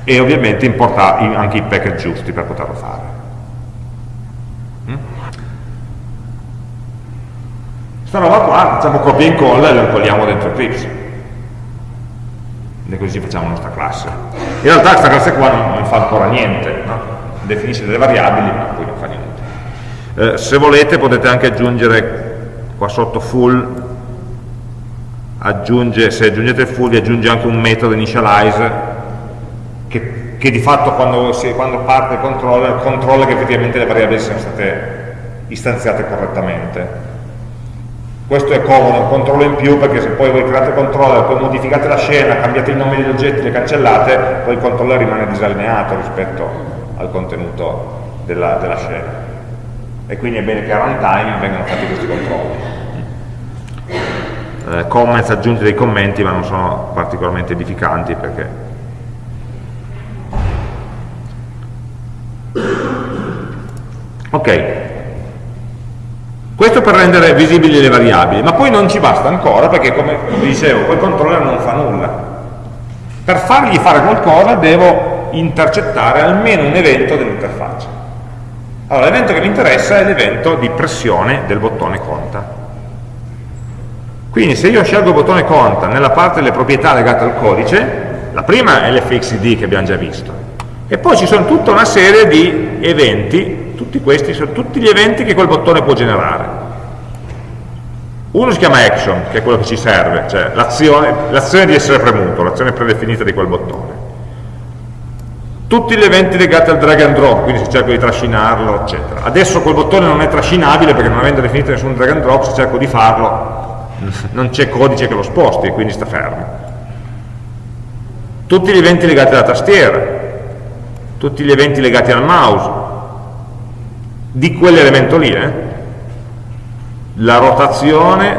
E ovviamente importa anche i package giusti per poterlo fare. Questa roba qua facciamo copia e incolla e la incolliamo dentro Eclipse. E così facciamo la nostra classe. In realtà questa classe qua non, non fa ancora niente, no? definisce delle variabili ma poi non fa niente. Eh, se volete potete anche aggiungere qua sotto full, aggiunge, se aggiungete full vi aggiunge anche un metodo initialize che, che di fatto quando, si, quando, parte il controller controlla che effettivamente le variabili siano state istanziate correttamente. Questo è comodo, un controllo in più perché se poi voi create il controller, poi modificate la scena, cambiate i nomi degli oggetti, le cancellate, poi il controller rimane disallineato rispetto al contenuto della, della scena e quindi è bene che a runtime vengano fatti questi controlli. Eh, comments, aggiunti dei commenti, ma non sono particolarmente edificanti perché ok questo per rendere visibili le variabili ma poi non ci basta ancora perché come vi dicevo quel controller non fa nulla per fargli fare qualcosa devo intercettare almeno un evento dell'interfaccia allora, l'evento che mi interessa è l'evento di pressione del bottone conta. Quindi se io scelgo il bottone conta nella parte delle proprietà legate al codice, la prima è l'fxd che abbiamo già visto, e poi ci sono tutta una serie di eventi, tutti questi sono tutti gli eventi che quel bottone può generare. Uno si chiama action, che è quello che ci serve, cioè l'azione di essere premuto, l'azione predefinita di quel bottone tutti gli eventi legati al drag and drop, quindi se cerco di trascinarlo, eccetera. Adesso quel bottone non è trascinabile perché non avendo definito nessun drag and drop, se cerco di farlo non c'è codice che lo sposti e quindi sta fermo. Tutti gli eventi legati alla tastiera, tutti gli eventi legati al mouse, di quell'elemento lì, eh? la rotazione,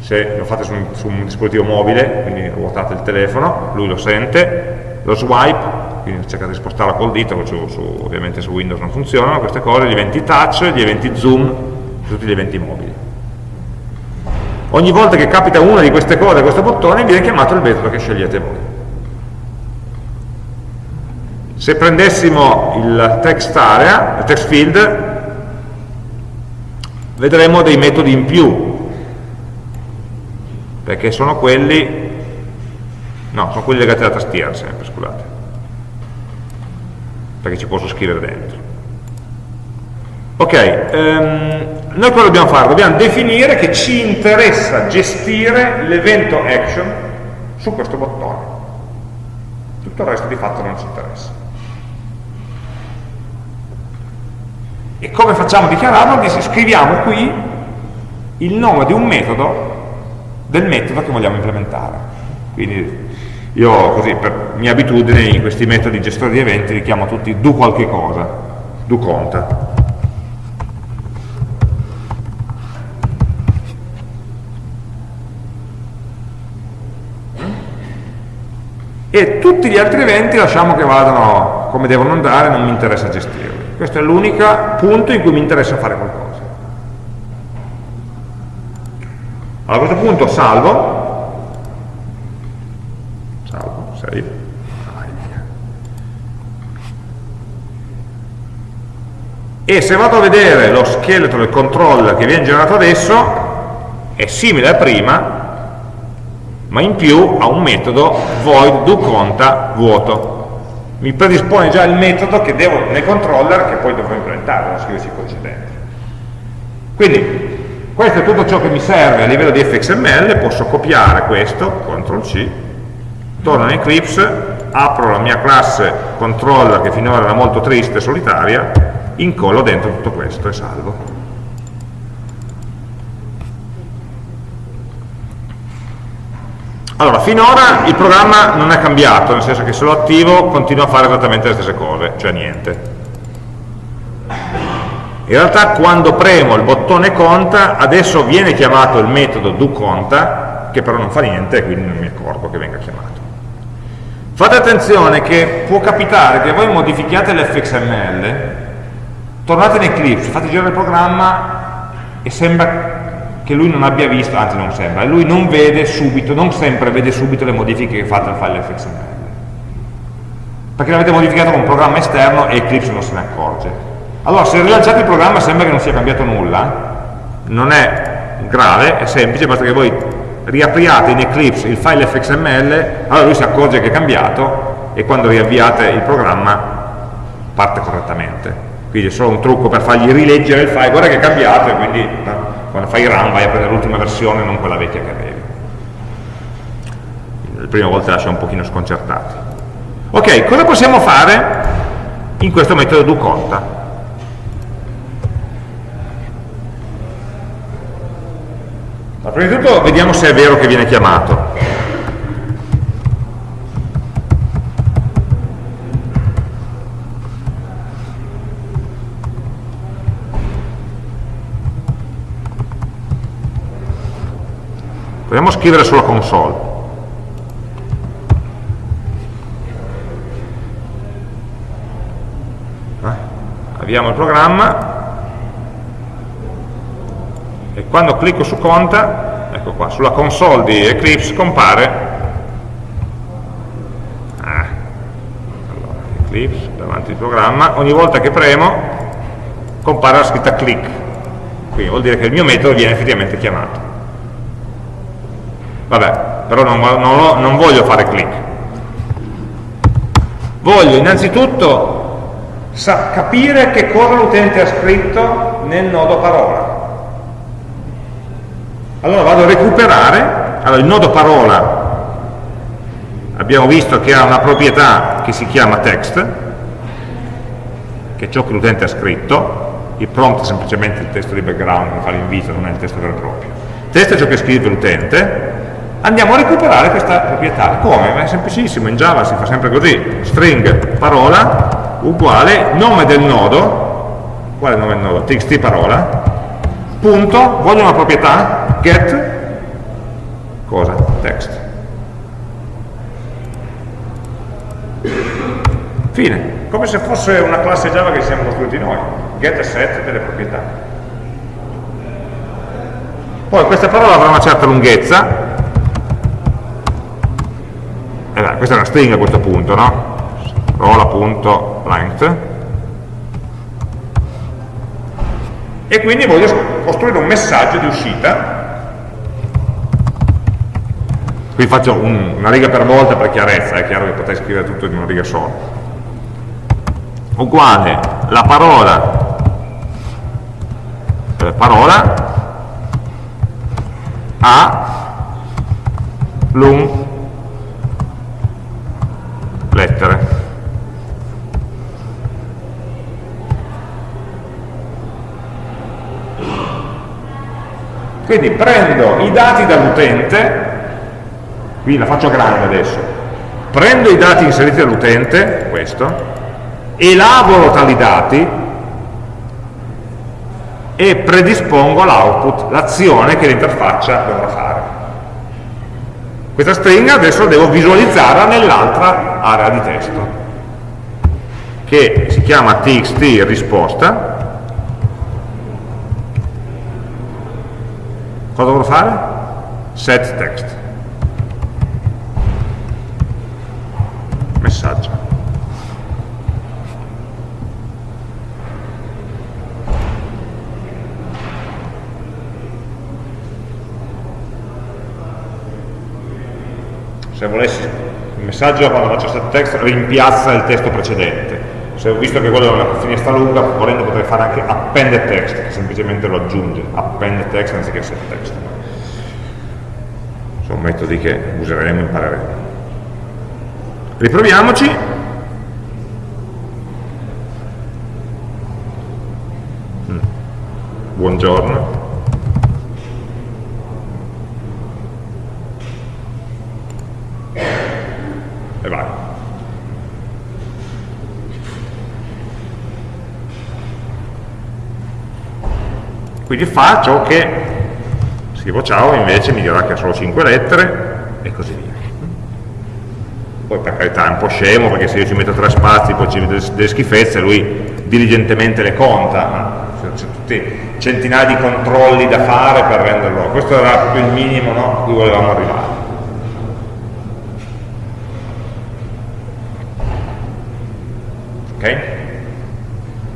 se lo fate su un, su un dispositivo mobile, quindi ruotate il telefono, lui lo sente, lo swipe, quindi cercate di spostarla col dito, su, su, ovviamente su Windows non funzionano queste cose, gli eventi touch, gli eventi zoom, tutti gli eventi mobili. Ogni volta che capita una di queste cose questo bottone viene chiamato il metodo che scegliete voi. Se prendessimo il text area, il text field, vedremo dei metodi in più, perché sono quelli, no, sono quelli legati alla tastiera sempre, scusate perché ci posso scrivere dentro ok, um, noi cosa dobbiamo fare? Dobbiamo definire che ci interessa gestire l'evento action su questo bottone. Tutto il resto di fatto non ci interessa. E come facciamo a dichiararlo? Scriviamo qui il nome di un metodo del metodo che vogliamo implementare. Quindi io così per mia abitudine in questi metodi gestori di eventi li chiamo tutti do qualche cosa, do conta. e tutti gli altri eventi lasciamo che vadano come devono andare, non mi interessa gestirli. Questo è l'unico punto in cui mi interessa fare qualcosa. Allora, a questo punto salvo, salvo, save, e se vado a vedere lo scheletro del controller che viene generato adesso, è simile a prima, ma in più ha un metodo void do conta vuoto mi predispone già il metodo che devo nel controller che poi dovrò implementare, non scriverci il codice dentro. Quindi questo è tutto ciò che mi serve a livello di fxml posso copiare questo, CTRL C torno in Eclipse apro la mia classe controller che finora era molto triste e solitaria incollo dentro tutto questo e salvo Allora, finora il programma non è cambiato, nel senso che se lo attivo continua a fare esattamente le stesse cose, cioè niente. In realtà quando premo il bottone conta, adesso viene chiamato il metodo doConta, che però non fa niente quindi non mi accorgo che venga chiamato. Fate attenzione che può capitare che voi modifichiate l'fxml, tornate in Eclipse, fate girare il programma e sembra che lui non abbia visto, anzi non sembra, lui non vede subito, non sempre vede subito le modifiche che fate al file fxml. Perché l'avete modificato con un programma esterno e Eclipse non se ne accorge. Allora, se rilanciate il programma sembra che non sia cambiato nulla, non è grave, è semplice, basta che voi riapriate in Eclipse il file fxml, allora lui si accorge che è cambiato e quando riavviate il programma parte correttamente. Quindi è solo un trucco per fargli rileggere il file, guarda che è cambiato e quindi quando fai run vai a prendere l'ultima versione non quella vecchia che avevi. Le prime volte lascia un pochino sconcertati. Ok, cosa possiamo fare in questo metodo doConta? Ma prima di tutto vediamo se è vero che viene chiamato proviamo a scrivere sulla console. Eh? avviamo il programma. E quando clicco su conta ecco qua, sulla console di Eclipse compare. Ah, Eclipse davanti al programma ogni volta che premo compare la scritta click. Quindi vuol dire che il mio metodo viene effettivamente chiamato vabbè, però non, non, non voglio fare click. Voglio innanzitutto capire che cosa l'utente ha scritto nel nodo parola. Allora vado a recuperare. Allora il nodo parola abbiamo visto che ha una proprietà che si chiama text che è ciò che l'utente ha scritto. Il prompt è semplicemente il testo di background che fa l'invito, non è il testo vero e proprio. Testo è ciò che scrive l'utente andiamo a recuperare questa proprietà. Come? È semplicissimo, in Java si fa sempre così, string parola uguale nome del nodo, quale nome del nodo? txt parola, punto, voglio una proprietà, get, cosa? Text. Fine, come se fosse una classe Java che siamo costruiti noi, get e set delle proprietà. Poi questa parola avrà una certa lunghezza, questa è una stringa a questo punto, no? rola.length e quindi voglio costruire un messaggio di uscita. Qui faccio un, una riga per volta per chiarezza, è chiaro che potrei scrivere tutto in una riga sola. Uguale la parola eh, parola a lung lettere quindi prendo i dati dall'utente qui la faccio grande adesso prendo i dati inseriti dall'utente questo elaboro tali dati e predispongo l'output, l'azione che l'interfaccia dovrà fare. Questa stringa adesso devo visualizzarla nell'altra area di testo, che si chiama txt risposta. Cosa dovrò fare? Set text. Messaggio. Se volessi il messaggio quando faccio set text rimpiazza il testo precedente. Se ho visto che quello è una finestra lunga volendo potrei fare anche append text che semplicemente lo aggiunge. Append text anziché set text. Sono metodi che useremo e impareremo. Riproviamoci. Mm. buongiorno e vai. Quindi fa ciò che scrivo ciao invece mi dirà che ha solo 5 lettere e così via. Poi per carità è un po' scemo perché se io ci metto tre spazi poi ci vedo delle schifezze, lui diligentemente le conta, c'è tutti centinaia di controlli da fare per renderlo. Questo era proprio il minimo no, a cui volevamo arrivare. ok?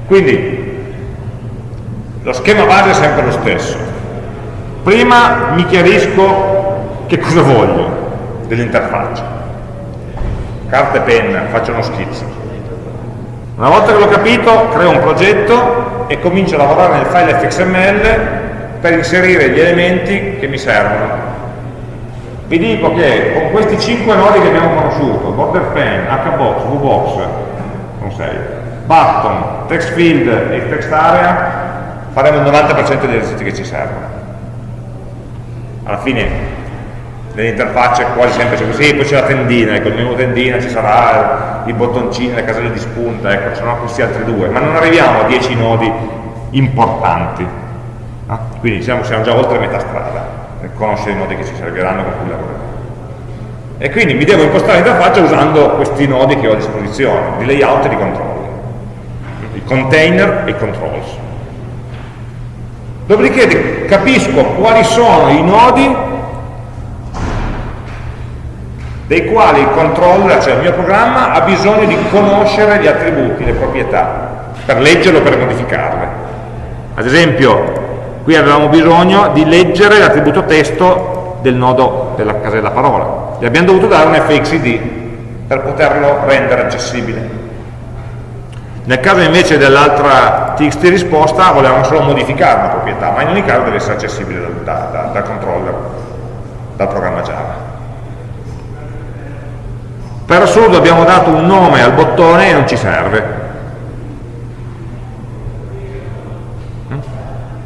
Quindi lo schema base è sempre lo stesso. Prima mi chiarisco che cosa voglio dell'interfaccia. Carta e penna, faccio uno schizzo. Una volta che l'ho capito, creo un progetto e comincio a lavorare nel file fxml per inserire gli elementi che mi servono. Vi dico che con questi 5 nodi che abbiamo conosciuto, border pen, hbox, vbox, sono 6, button, text field e text area, faremo il 90% degli esercizi che ci servono. Alla fine nelle interfacce quasi sempre c'è così, poi c'è la tendina, ecco, il menu tendina ci sarà i bottoncini, le caselle di spunta, ecco, ci sono questi altri due, ma non arriviamo a 10 nodi importanti. No? Quindi siamo, siamo già oltre metà strada nel conoscere i nodi che ci serviranno con cui lavoreremo e quindi mi devo impostare l'interfaccia usando questi nodi che ho a disposizione, di layout e di controlli, i container e i controls. Dopodiché capisco quali sono i nodi dei quali il controller, cioè il mio programma, ha bisogno di conoscere gli attributi, le proprietà, per leggerlo o per modificarle. Ad esempio, qui avevamo bisogno di leggere l'attributo testo del nodo della casella parola gli abbiamo dovuto dare un fxid per poterlo rendere accessibile. Nel caso invece dell'altra txt risposta volevamo solo modificare una proprietà, ma in ogni caso deve essere accessibile dal, da, da, dal controller, dal programma Java. Per assurdo abbiamo dato un nome al bottone e non ci serve.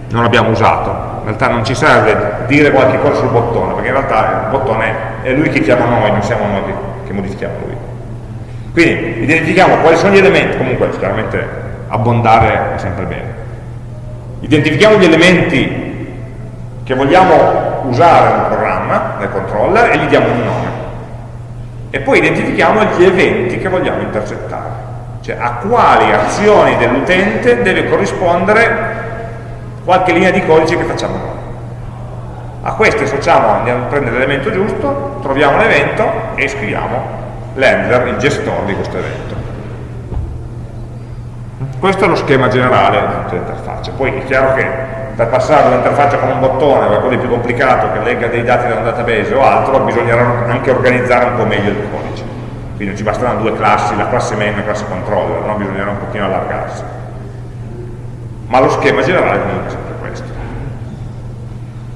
Non l'abbiamo usato in realtà non ci serve dire qualche cosa sul bottone, perché in realtà il bottone è lui che chiama noi, non siamo noi che modifichiamo lui. Quindi identifichiamo quali sono gli elementi, comunque chiaramente abbondare è sempre bene. Identifichiamo gli elementi che vogliamo usare nel programma, nel controller, e gli diamo un nome. E poi identifichiamo gli eventi che vogliamo intercettare, cioè a quali azioni dell'utente deve corrispondere qualche linea di codice che facciamo noi. A queste associamo, andiamo a prendere l'elemento giusto, troviamo l'evento e scriviamo l'handler, il gestore di questo evento. Questo è lo schema generale interfacce. Poi è chiaro che per passare dall'interfaccia con un bottone a qualcosa di più complicato che legga dei dati da un database o altro, bisognerà anche organizzare un po' meglio il codice. Quindi non ci basteranno due classi, la classe main e la classe controller, no? bisognerà un pochino allargarsi ma lo schema generale comunque è sempre questo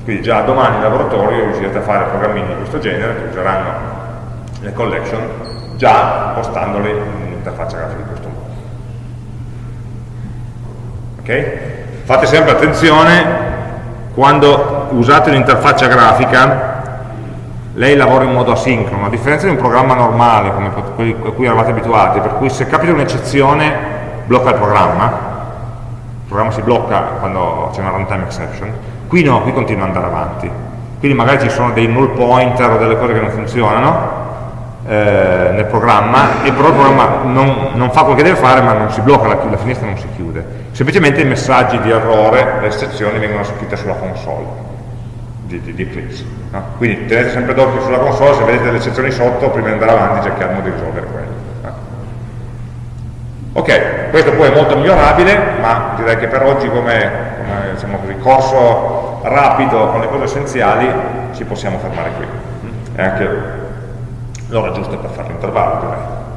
quindi già domani in laboratorio riuscirete a fare programmini di questo genere che useranno le collection già postandoli in un'interfaccia grafica di questo modo. Ok? Fate sempre attenzione quando usate l'interfaccia grafica lei lavora in modo asincrono, a differenza di un programma normale come a cui eravate abituati, per cui se capita un'eccezione blocca il programma, il programma si blocca quando c'è una runtime exception, qui no, qui continua ad andare avanti, quindi magari ci sono dei null pointer o delle cose che non funzionano eh, nel programma e però il programma non, non, fa quello che deve fare ma non si blocca, la, la finestra non si chiude, semplicemente i messaggi di errore, le eccezioni vengono scritte sulla console di, di, di Eclipse. No? Quindi tenete sempre d'occhio sulla console, se vedete le eccezioni sotto, prima di andare avanti cerchiamo di risolvere quello. No? Ok, questo poi è molto migliorabile, ma direi che per oggi come, come diciamo così, corso rapido con le cose essenziali ci possiamo fermare qui. È anche l'ora giusta per fare l'intervallo direi.